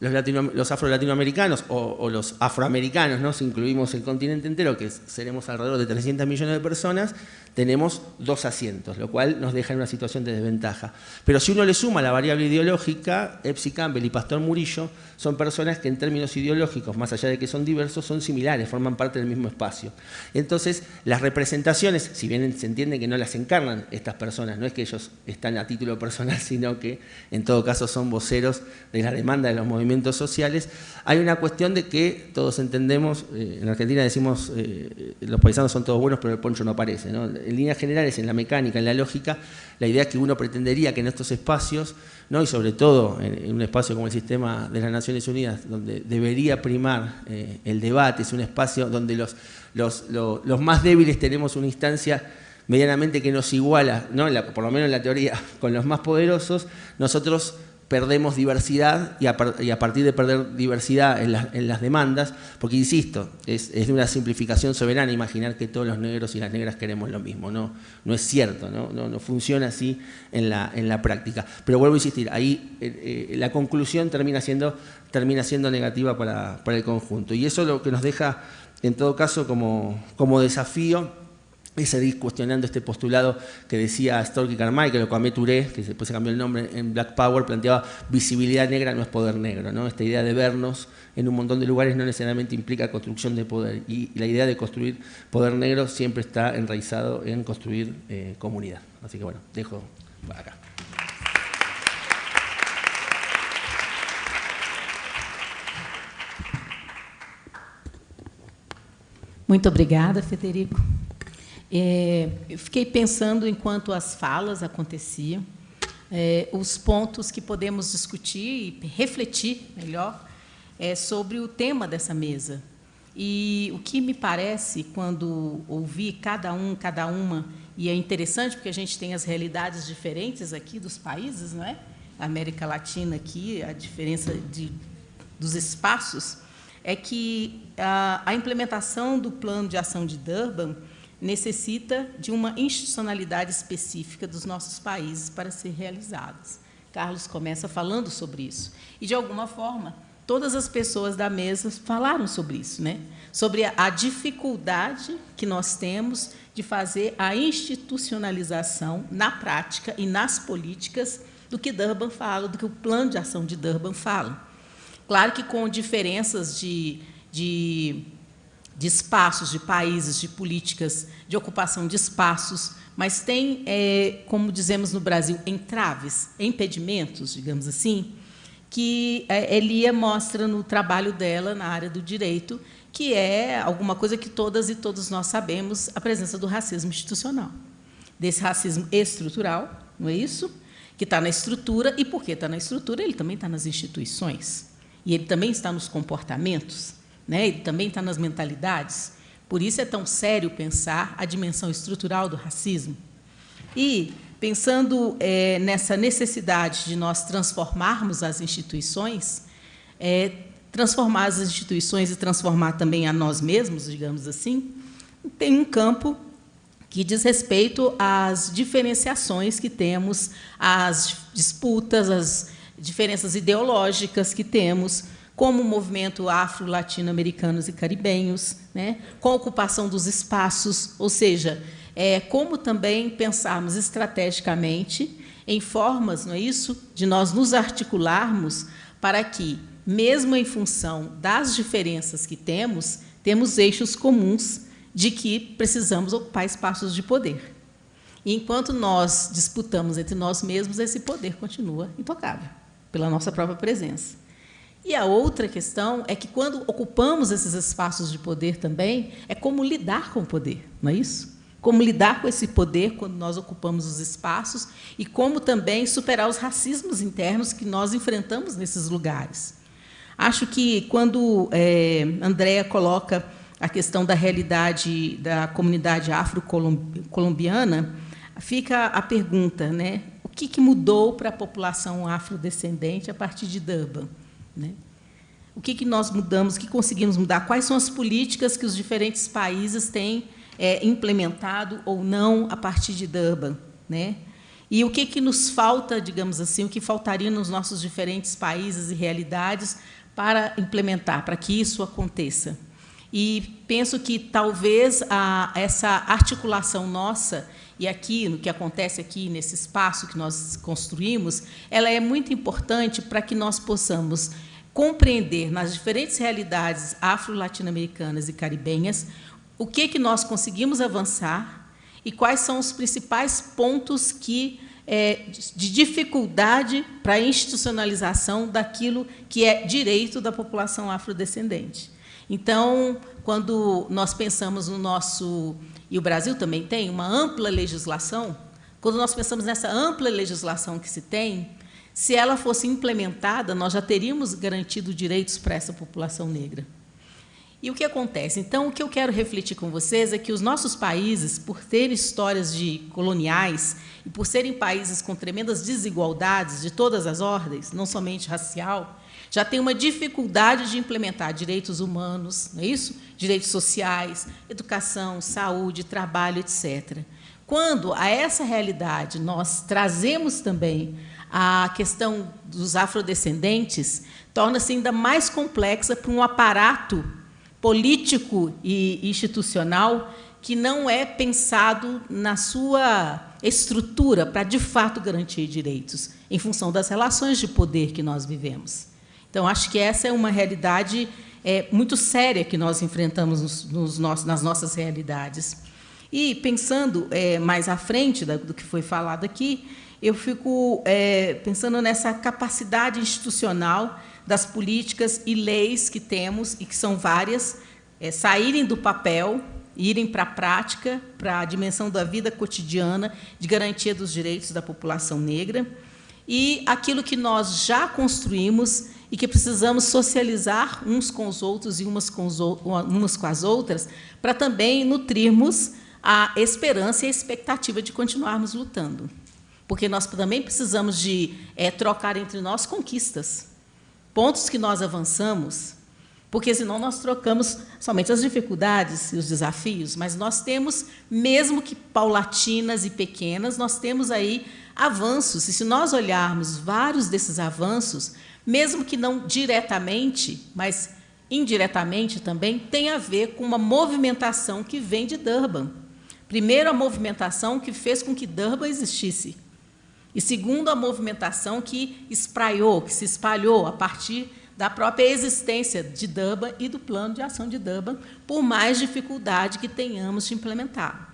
los, afro-latinoamericanos o, los afroamericanos, ¿no? si incluimos el continente entero, que seremos alrededor de 300 millones de personas, tenemos dos asientos, lo cual nos deja en una situación de desventaja. Pero si uno le suma la variable ideológica, Epsi Campbell y Pastor Murillo son personas que en términos ideológicos, más allá de que son diversos, son similares, forman parte del mismo espacio. Entonces, las representaciones, si bien se entiende que no las encarnan estas personas, no es que ellos están a título personal, sino que en todo caso son voceros de la demanda de los movimientos sociales, hay una cuestión de que todos entendemos, eh, en Argentina decimos, eh, los paisanos son todos buenos, pero el poncho no aparece, en líneas generales, en la mecánica, en la lógica, la idea que uno pretendería que en estos espacios, ¿no? y sobre todo en, un espacio como el sistema de las Naciones Unidas, donde debería primar eh, el debate, es un espacio donde los, los, más débiles tenemos una instancia medianamente que nos iguala, ¿no? por lo menos en la teoría, con los más poderosos, nosotros perdemos diversidad y a, partir de perder diversidad en, las demandas, porque insisto, es, de una simplificación soberana imaginar que todos los negros y las negras queremos lo mismo, no, no es cierto, no, no, funciona así en la, en la práctica. Pero vuelvo a insistir, ahí eh, eh, la conclusión termina siendo, termina siendo negativa para, para el conjunto y eso es lo que nos deja en todo caso como, como desafío y seguir cuestionando este postulado que decía Storky Carmichael, o Kwame Touré, que después se cambió el nombre en Black Power, planteaba visibilidad negra no es poder negro. ¿no? Esta idea de vernos en un montón de lugares no necesariamente implica construcción de poder. Y la idea de construir poder negro siempre está enraizado en construir eh, comunidad. Así que bueno, dejo acá. Muito obrigada, Federico. É, eu fiquei pensando, enquanto as falas aconteciam, é, os pontos que podemos discutir e refletir melhor é, sobre o tema dessa mesa. E o que me parece, quando ouvi cada um, cada uma, e é interessante porque a gente tem as realidades diferentes aqui dos países, não é? A América Latina aqui, a diferença de, dos espaços, é que a, a implementação do plano de ação de Durban necessita de uma institucionalidade específica dos nossos países para ser realizadas. Carlos começa falando sobre isso. E, de alguma forma, todas as pessoas da mesa falaram sobre isso, né? sobre a dificuldade que nós temos de fazer a institucionalização na prática e nas políticas do que Durban fala, do que o plano de ação de Durban fala. Claro que com diferenças de, de de espaços, de países, de políticas de ocupação de espaços, mas tem, é, como dizemos no Brasil, entraves, impedimentos, digamos assim, que é, Elia mostra no trabalho dela na área do direito, que é alguma coisa que todas e todos nós sabemos, a presença do racismo institucional, desse racismo estrutural, não é isso? Que está na estrutura, e porque está na estrutura, ele também está nas instituições, e ele também está nos comportamentos né? ele também está nas mentalidades. Por isso é tão sério pensar a dimensão estrutural do racismo. E, pensando é, nessa necessidade de nós transformarmos as instituições, é, transformar as instituições e transformar também a nós mesmos, digamos assim, tem um campo que diz respeito às diferenciações que temos, às disputas, às diferenças ideológicas que temos, como o movimento afro-latino-americanos e caribenhos, né, com a ocupação dos espaços, ou seja, é, como também pensarmos estrategicamente em formas, não é isso, de nós nos articularmos para que, mesmo em função das diferenças que temos, temos eixos comuns de que precisamos ocupar espaços de poder. E enquanto nós disputamos entre nós mesmos, esse poder continua intocável pela nossa própria presença. E a outra questão é que, quando ocupamos esses espaços de poder também, é como lidar com o poder, não é isso? Como lidar com esse poder quando nós ocupamos os espaços e como também superar os racismos internos que nós enfrentamos nesses lugares. Acho que, quando é, Andréa coloca a questão da realidade da comunidade afro-colombiana, fica a pergunta, né? o que, que mudou para a população afrodescendente a partir de Durban? Né? O que, que nós mudamos, o que conseguimos mudar? Quais são as políticas que os diferentes países têm é, implementado ou não a partir de Durban. Né? E o que, que nos falta, digamos assim, o que faltaria nos nossos diferentes países e realidades para implementar, para que isso aconteça. E penso que talvez a, essa articulação nossa e aqui no que acontece aqui nesse espaço que nós construímos, ela é muito importante para que nós possamos compreender nas diferentes realidades afro-latino-americanas e caribenhas o que que nós conseguimos avançar e quais são os principais pontos que é, de dificuldade para a institucionalização daquilo que é direito da população afrodescendente. Então, quando nós pensamos no nosso e o Brasil também tem uma ampla legislação, quando nós pensamos nessa ampla legislação que se tem, se ela fosse implementada, nós já teríamos garantido direitos para essa população negra. E o que acontece? Então, o que eu quero refletir com vocês é que os nossos países, por terem histórias de coloniais e por serem países com tremendas desigualdades de todas as ordens, não somente racial, já têm uma dificuldade de implementar direitos humanos, não é isso? Direitos sociais, educação, saúde, trabalho, etc. Quando a essa realidade nós trazemos também a questão dos afrodescendentes, torna-se ainda mais complexa para um aparato político e institucional que não é pensado na sua estrutura para, de fato, garantir direitos, em função das relações de poder que nós vivemos. Então, acho que essa é uma realidade é, muito séria que nós enfrentamos nos, nos nossos, nas nossas realidades. E, pensando é, mais à frente do que foi falado aqui, eu fico é, pensando nessa capacidade institucional das políticas e leis que temos, e que são várias, é, saírem do papel, irem para a prática, para a dimensão da vida cotidiana, de garantia dos direitos da população negra, e aquilo que nós já construímos e que precisamos socializar uns com os outros e umas com, os, umas com as outras, para também nutrirmos a esperança e a expectativa de continuarmos lutando. Porque nós também precisamos de é, trocar entre nós conquistas pontos que nós avançamos, porque senão nós trocamos somente as dificuldades e os desafios, mas nós temos, mesmo que paulatinas e pequenas, nós temos aí avanços. E se nós olharmos vários desses avanços, mesmo que não diretamente, mas indiretamente também, tem a ver com uma movimentação que vem de Durban. Primeiro, a movimentação que fez com que Durban existisse. E segundo, a movimentação que espraiou, que se espalhou a partir da própria existência de Durban e do plano de ação de Durban, por mais dificuldade que tenhamos de implementar.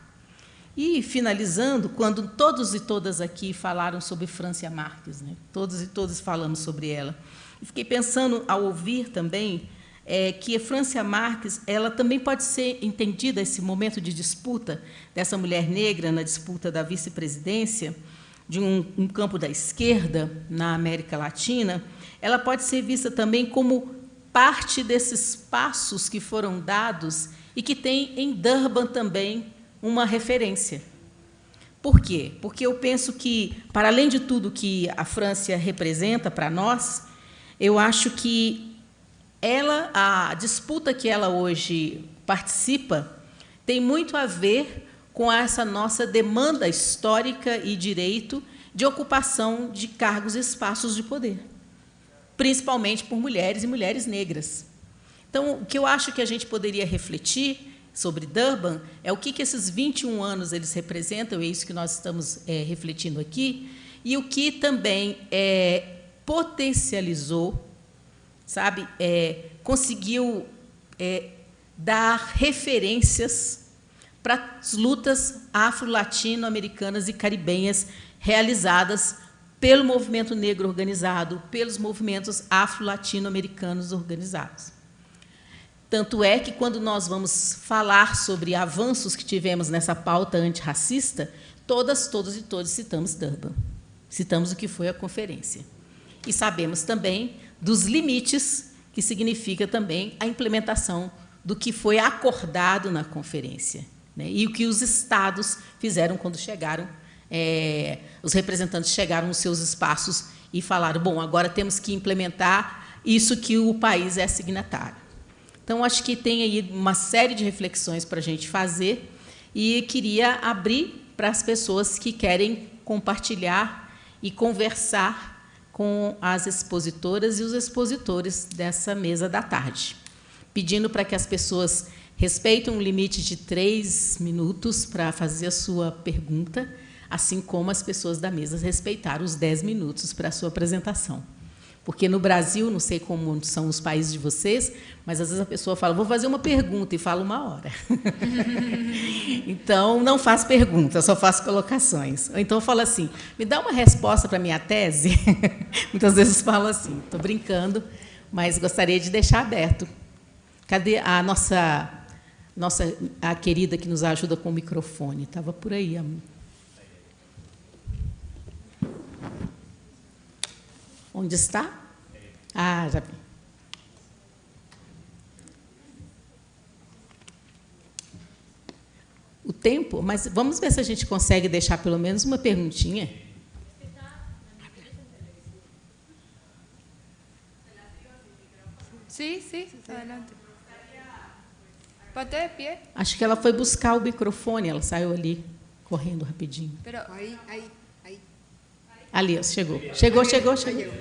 E, finalizando, quando todos e todas aqui falaram sobre Francia Marques, né? todos e todas falamos sobre ela, fiquei pensando, ao ouvir também, é, que Francia Marques ela também pode ser entendida, esse momento de disputa dessa mulher negra na disputa da vice-presidência, de um, um campo da esquerda na América Latina, ela pode ser vista também como parte desses passos que foram dados e que tem em Durban também uma referência. Por quê? Porque eu penso que, para além de tudo que a França representa para nós, eu acho que ela, a disputa que ela hoje participa, tem muito a ver com essa nossa demanda histórica e direito de ocupação de cargos e espaços de poder, principalmente por mulheres e mulheres negras. Então, o que eu acho que a gente poderia refletir sobre Durban é o que, que esses 21 anos eles representam, é isso que nós estamos é, refletindo aqui, e o que também é, potencializou, sabe, é, conseguiu é, dar referências para as lutas afro-latino-americanas e caribenhas realizadas pelo movimento negro organizado, pelos movimentos afro-latino-americanos organizados. Tanto é que, quando nós vamos falar sobre avanços que tivemos nessa pauta antirracista, todas, todos e todos citamos Durban. Citamos o que foi a conferência. E sabemos também dos limites que significa também a implementação do que foi acordado na conferência. Né? E o que os estados fizeram quando chegaram, é, os representantes chegaram nos seus espaços e falaram: bom, agora temos que implementar isso que o país é signatário. Então, acho que tem aí uma série de reflexões para a gente fazer e queria abrir para as pessoas que querem compartilhar e conversar com as expositoras e os expositores dessa mesa da tarde, pedindo para que as pessoas respeitem um limite de três minutos para fazer a sua pergunta, assim como as pessoas da mesa respeitaram os dez minutos para a sua apresentação. Porque no Brasil, não sei como são os países de vocês, mas às vezes a pessoa fala, vou fazer uma pergunta e fala uma hora. então, não faz perguntas, só faço colocações. Ou então fala assim, me dá uma resposta para minha tese. Muitas vezes falo assim, estou brincando, mas gostaria de deixar aberto. Cadê a nossa, nossa a querida que nos ajuda com o microfone? Estava por aí, amigo. Onde está? Ah, já vi. O tempo, mas vamos ver se a gente consegue deixar pelo menos uma perguntinha. Sim, sim, adelante. Pode de pie. Acho que ela foi buscar o microfone, ela saiu ali correndo rapidinho. Pero, ahí, ahí. Ali, chegou. Chegou, chegou, chegou.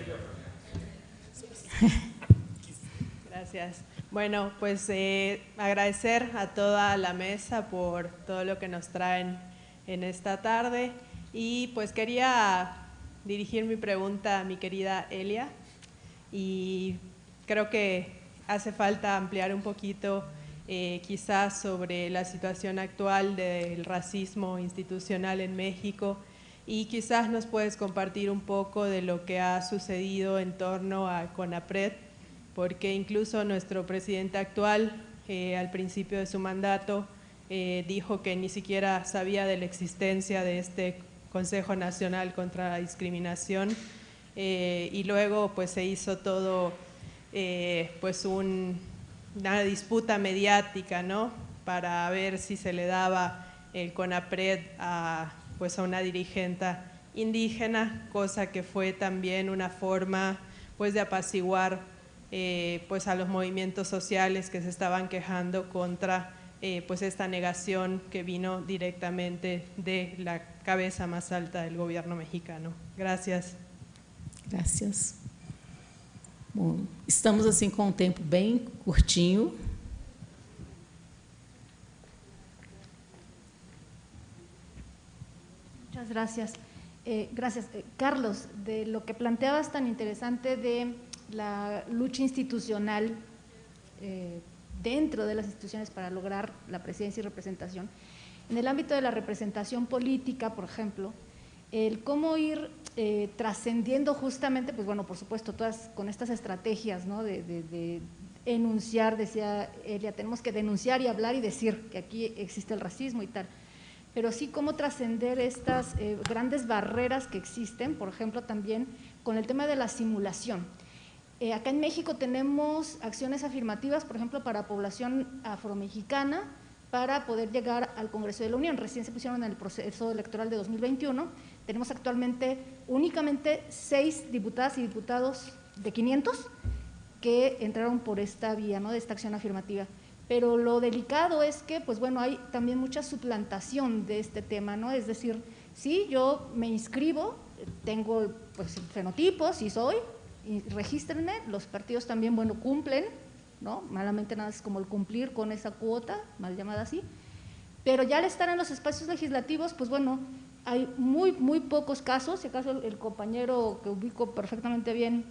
Gracias. Bueno, pues eh, agradecer a toda la mesa por todo lo que nos traen en esta tarde y pues quería dirigir mi pregunta a mi querida Elia y creo que hace falta ampliar un poquito eh, quizás sobre la situación actual del racismo institucional en México y quizás nos puedes compartir un poco de lo que ha sucedido en torno a CONAPRED, porque incluso nuestro presidente actual, eh, al principio de su mandato, eh, dijo que ni siquiera sabía de la existencia de este Consejo Nacional contra la Discriminación eh, y luego pues se hizo todo pues un- una disputa mediática, ¿no? Para ver si se le daba el CONAPRED a, pues a una dirigente indígena, cosa que fue también una forma pues de apaciguar eh, pues a los movimientos sociales que se estaban quejando contra eh, pues esta negación que vino directamente de la cabeza más alta del gobierno mexicano. Gracias. Graças. Bom, estamos assim com um tempo bem curtinho. Muchas gracias. Eh, gracias. Eh, Carlos, de lo que planteabas tan interesante de la lucha institucional eh, dentro de las instituciones para lograr la presidencia y representación, en el ámbito de la representación política, por ejemplo, el cómo ir eh, trascendiendo justamente, pues bueno, por supuesto, todas con estas estrategias, ¿no? De, de- de enunciar, decía Elia, tenemos que denunciar y hablar y decir que aquí existe el racismo y tal pero sí cómo trascender estas eh, grandes barreras que existen, por ejemplo, también con el tema de la simulación. Eh, acá en México tenemos acciones afirmativas, por ejemplo, para población afromexicana, para poder llegar al Congreso de la Unión. Recién se pusieron en el proceso electoral de 2021. Tenemos actualmente únicamente seis diputadas y diputados de 500 que entraron por esta vía, ¿no? de esta acción afirmativa. Pero lo delicado es que, pues bueno, hay también mucha suplantación de este tema, ¿no? Es decir, sí, yo me inscribo, tengo pues el fenotipo, sí soy, y regístrenme, los partidos también, bueno, cumplen, ¿no? Malamente nada es como el cumplir con esa cuota, mal llamada así, pero ya al estar en los espacios legislativos, pues bueno, hay muy, muy pocos casos, si acaso el, compañero que ubico perfectamente bien,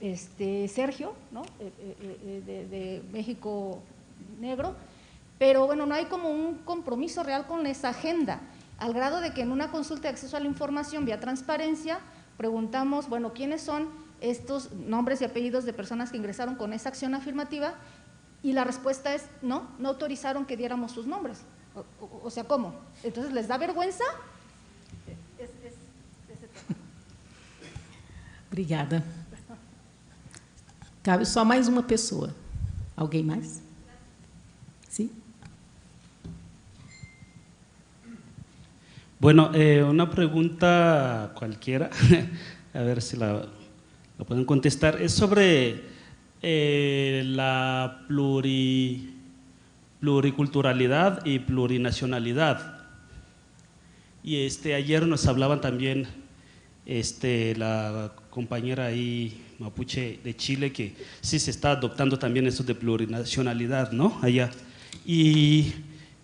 este, Sergio, ¿no? Eh, eh, eh, de México Negro, pero bueno, no hay como un compromiso real con esa agenda, al grado de que en una consulta de acceso a la información vía transparencia preguntamos, bueno, ¿quiénes son estos nombres y apellidos de personas que ingresaron con esa acción afirmativa? Y la respuesta es no, no autorizaron que diéramos sus nombres. O, o- o sea, ¿cómo? Entonces, ¿les da vergüenza? Es- es- ese tema. Obrigada. Cabe só mais uma pessoa. Alguém mais? Sim? Bueno, eh, una pregunta cualquiera, a ver si la, pueden contestar, es sobre eh, la pluri, pluriculturalidad y plurinacionalidad. Y este, ayer nos hablaban también este, la compañera ahí mapuche de Chile que sí se está adoptando también eso de plurinacionalidad, ¿no? Allá. Y,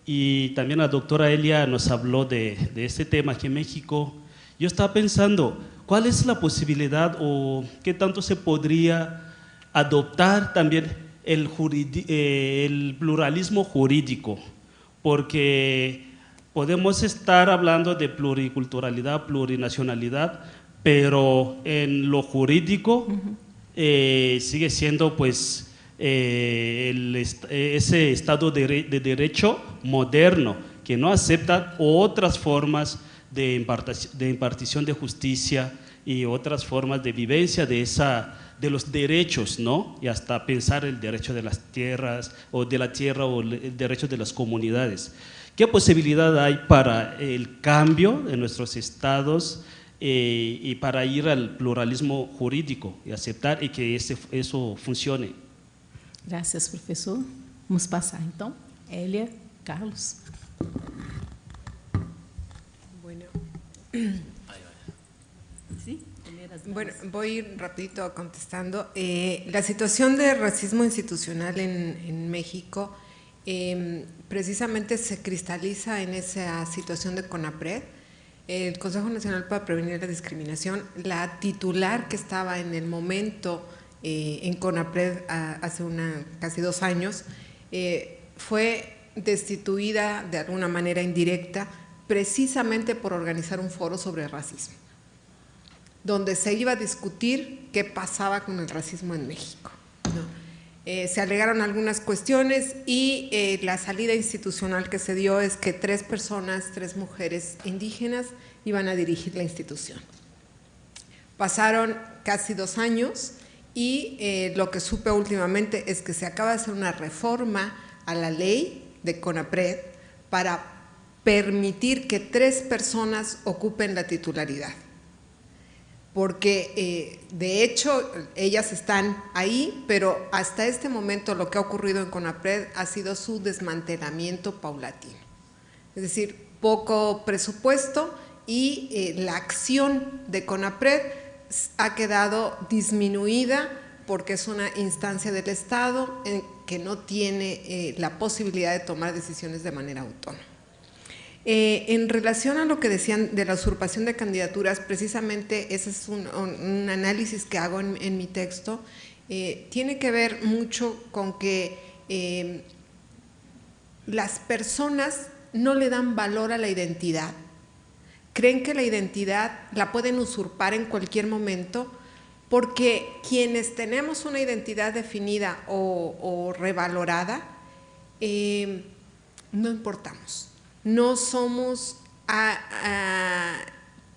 y también la doctora Elia nos habló de, de este tema aquí en México. Yo estaba pensando, ¿cuál es la posibilidad o qué tanto se podría adoptar también el, eh, el pluralismo jurídico? Porque podemos estar hablando de pluriculturalidad, plurinacionalidad, pero en lo jurídico eh, sigue siendo pues eh, ese Estado de, Derecho moderno que no acepta otras formas de, de impartición de justicia y otras formas de vivencia de, esa, de los derechos, ¿no? Y hasta pensar el derecho de las tierras o de la tierra o el derecho de las comunidades. ¿Qué posibilidad hay para el cambio en nuestros estados eh, y para ir al pluralismo jurídico y aceptar y que eso funcione? Gracias, profesor. Vamos pasar então. Elia, Carlos. Bueno. Bueno, voy rapidito contestando. Eh, la situación de racismo institucional en, en México eh, precisamente se cristaliza en esa situación de CONAPRED, el Consejo Nacional para Prevenir la Discriminación, la titular que estaba en el momento eh, en CONAPRED hace una, casi dos años, eh, fue destituida de alguna manera indirecta precisamente por organizar un foro sobre racismo, donde se iba a discutir qué pasaba con el racismo en México. Eh, se alegaron algunas cuestiones y eh, la salida institucional que se dio es que tres personas, tres mujeres indígenas iban a dirigir la institución. Pasaron casi dos años y eh, lo que supe últimamente es que se acaba de hacer una reforma a la ley de CONAPRED para permitir que tres personas ocupen la titularidad porque eh, de hecho ellas están ahí, pero hasta este momento lo que ha ocurrido en CONAPRED ha sido su desmantelamiento paulatino. Es decir, poco presupuesto y eh, la acción de CONAPRED ha quedado disminuida porque es una instancia del Estado que no tiene eh, la posibilidad de tomar decisiones de manera autónoma. Eh, en relación a lo que decían de la usurpación de candidaturas, precisamente ese es un, análisis que hago en, mi texto, eh, tiene que ver mucho con que las personas no le dan valor a la identidad, creen que la identidad la pueden usurpar en cualquier momento porque quienes tenemos una identidad definida o, revalorada, no importamos no somos a,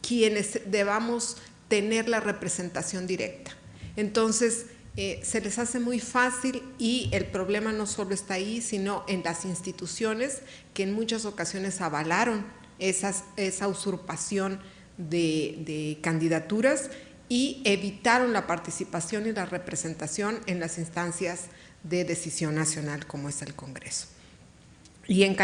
quienes debamos tener la representación directa. Entonces, eh, se les hace muy fácil y el problema no solo está ahí, sino en las instituciones que en muchas ocasiones avalaron esa usurpación de candidaturas y evitaron la participación y la representación en las instancias de decisión nacional como es el Congreso. Y en,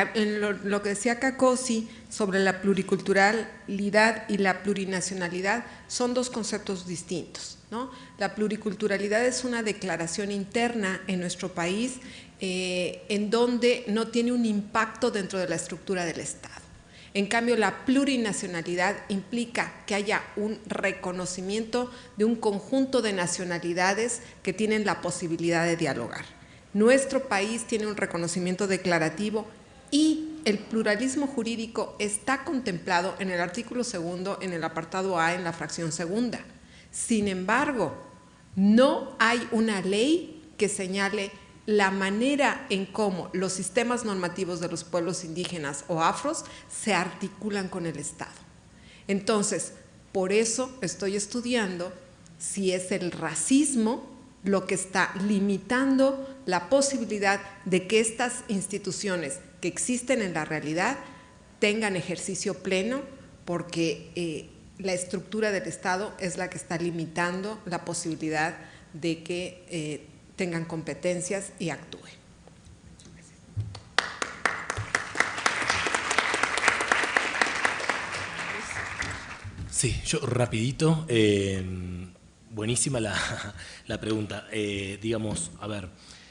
lo, que decía Cacosi sobre la pluriculturalidad y la plurinacionalidad son dos conceptos distintos. ¿no? La pluriculturalidad es una declaración interna en nuestro país eh, en donde no tiene un impacto dentro de la estructura del Estado. En cambio, la plurinacionalidad implica que haya un reconocimiento de un conjunto de nacionalidades que tienen la posibilidad de dialogar. Nuestro país tiene un reconocimiento declarativo y el pluralismo jurídico está contemplado en el artículo segundo, en el apartado A, en la fracción segunda. Sin embargo, no hay una ley que señale la manera en cómo los sistemas normativos de los pueblos indígenas o afros se articulan con el Estado. Entonces, por eso estoy estudiando si es el racismo lo que está limitando la posibilidad de que estas instituciones que existen en la realidad tengan ejercicio pleno porque eh, la estructura del Estado es la que está limitando la posibilidad de que eh, tengan competencias y actúen. Sí, yo rapidito, em, buenísima la, la pregunta. Eh, digamos, a ver,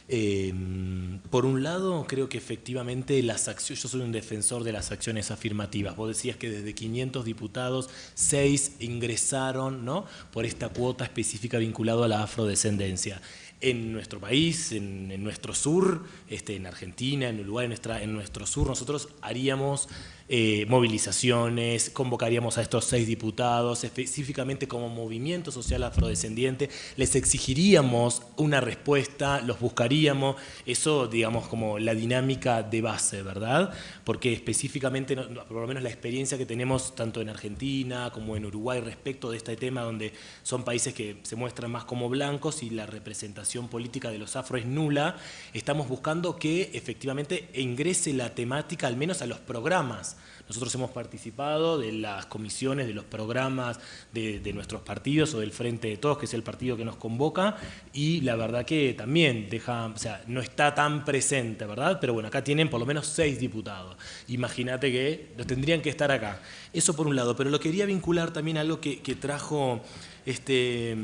em, por un lado creo que efectivamente las acciones, yo soy un defensor de las acciones afirmativas. Vos decías que desde 500 diputados, 6 ingresaron ¿no? por esta cuota específica vinculada a la afrodescendencia en nuestro país, en, nuestro sur, este, en Argentina, en Uruguay, en, nuestra, en nuestro sur, nosotros haríamos eh, movilizaciones, convocaríamos a estos seis diputados, específicamente como movimiento social afrodescendiente, les exigiríamos una respuesta, los buscaríamos, eso digamos como la dinámica de base, ¿verdad? Porque específicamente, por lo menos la experiencia que tenemos tanto en Argentina como en Uruguay respecto de este tema, donde son países que se muestran más como blancos y la representación política de los afro es nula, estamos buscando que efectivamente ingrese la temática al menos a los programas nosotros hemos participado de las comisiones, de los programas de, nuestros partidos o del Frente de Todos, que es el partido que nos convoca, y la verdad que también deja, o sea, no está tan presente, ¿verdad? Pero bueno, acá tienen por lo menos seis diputados. Imagínate que los tendrían que estar acá. Eso por un lado, pero lo quería vincular también a algo que, trajo este,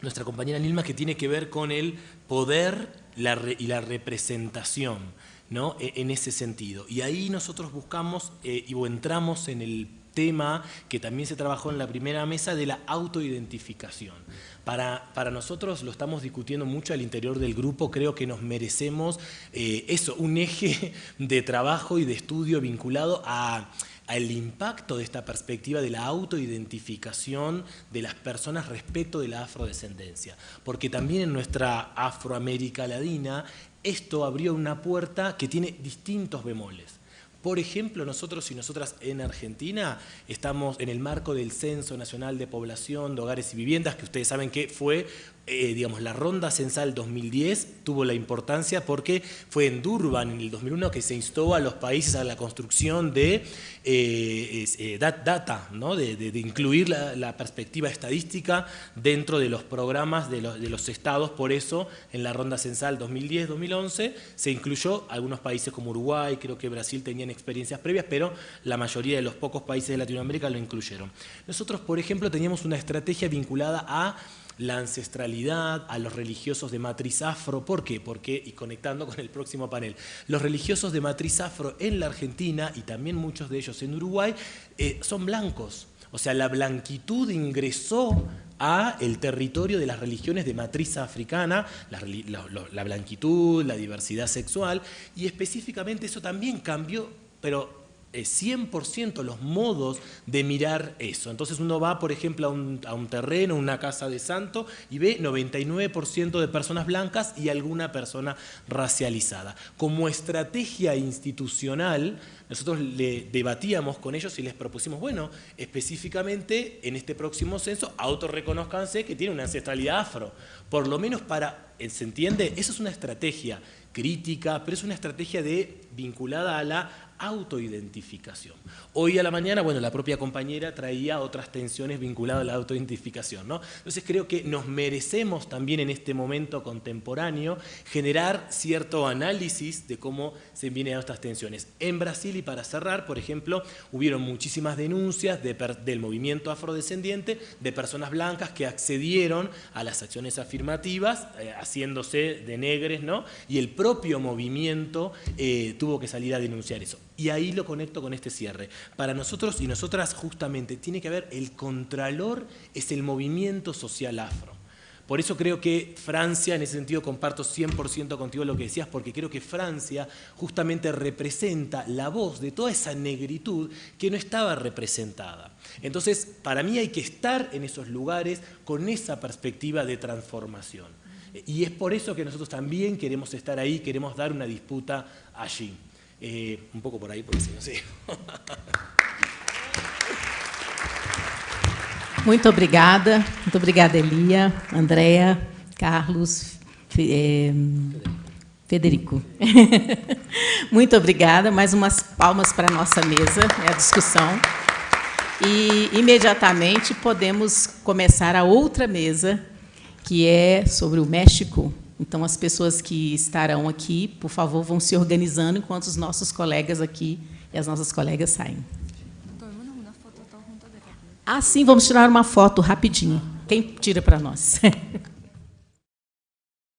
nuestra compañera Nilma, que tiene que ver con el poder y la representación. ¿No? E, en ese sentido. Y ahí nosotros buscamos eh, y entramos en el tema que también se trabajó en la primera mesa de la autoidentificación. Para, para nosotros lo estamos discutiendo mucho al interior del grupo, creo que nos merecemos eh, eso, un eje de trabajo y de estudio vinculado a al impacto de esta perspectiva de la autoidentificación de las personas respecto de la afrodescendencia. Porque también en nuestra Afroamérica Latina esto abrió una puerta que tiene distintos bemoles. Por ejemplo, nosotros y nosotras en Argentina estamos en el marco del Censo Nacional de Población de Hogares y Viviendas, que ustedes saben que fue eh, digamos, la ronda censal 2010 tuvo la importancia porque fue en Durban en el 2001 que se instó a los países a la construcción de eh, eh, data, ¿no? de, incluir la, perspectiva estadística dentro de los programas de los, de los, estados. Por eso, en la ronda censal 2010-2011 se incluyó algunos países como Uruguay, creo que Brasil tenían experiencias previas, pero la mayoría de los pocos países de Latinoamérica lo incluyeron. Nosotros, por ejemplo, teníamos una estrategia vinculada a la ancestralidad, a los religiosos de matriz afro. ¿Por qué? Porque, y conectando con el próximo panel, los religiosos de matriz afro en la Argentina y también muchos de ellos en Uruguay eh, son blancos. O sea, la blanquitud ingresó a el territorio de las religiones de matriz africana, la, la blanquitud, la diversidad sexual, y específicamente eso también cambió, pero 100% los modos de mirar eso. Entonces uno va, por ejemplo, a un, a terreno, una casa de santo, y ve 99% de personas blancas y alguna persona racializada. Como estrategia institucional, nosotros le debatíamos con ellos y les propusimos, bueno, específicamente en este próximo censo, autorreconozcanse que tiene una ancestralidad afro. Por lo menos para, ¿se entiende? Eso es una estrategia crítica, pero es una estrategia de, vinculada a la autoidentificación. Hoy a la mañana, bueno, la propia compañera traía otras tensiones vinculadas a la autoidentificación, ¿no? Entonces creo que nos merecemos también en este momento contemporáneo generar cierto análisis de cómo se vienen estas tensiones. En Brasil, y para cerrar, por ejemplo, hubieron muchísimas denuncias del movimiento afrodescendiente de personas blancas que accedieron a las acciones afirmativas, eh, haciéndose de negres, ¿no? Y el propio movimiento eh, tuvo que salir a denunciar eso. Y ahí lo conecto con este cierre. Para nosotros y nosotras justamente tiene que haber el contralor, es el movimiento social afro. Por eso creo que Francia, en ese sentido comparto 100% contigo lo que decías, porque creo que Francia justamente representa la voz de toda esa negritud que no estaba representada. Entonces, para mí hay que estar en esos lugares con esa perspectiva de transformación. Y es por eso que nosotros también queremos estar ahí, queremos dar una disputa allí. Eh, un poco por ahí, porque si no sé. Muito obrigada, muito obrigada, Elia, Andréa, Carlos, é, Federico. muito obrigada, mais umas palmas para a nossa mesa, é a discussão. E imediatamente podemos começar a outra mesa, que é sobre o México, então, as pessoas que estarão aqui, por favor, vão se organizando enquanto os nossos colegas aqui e as nossas colegas saem. Ah, sim, vamos tirar uma foto rapidinho. Quem tira para nós?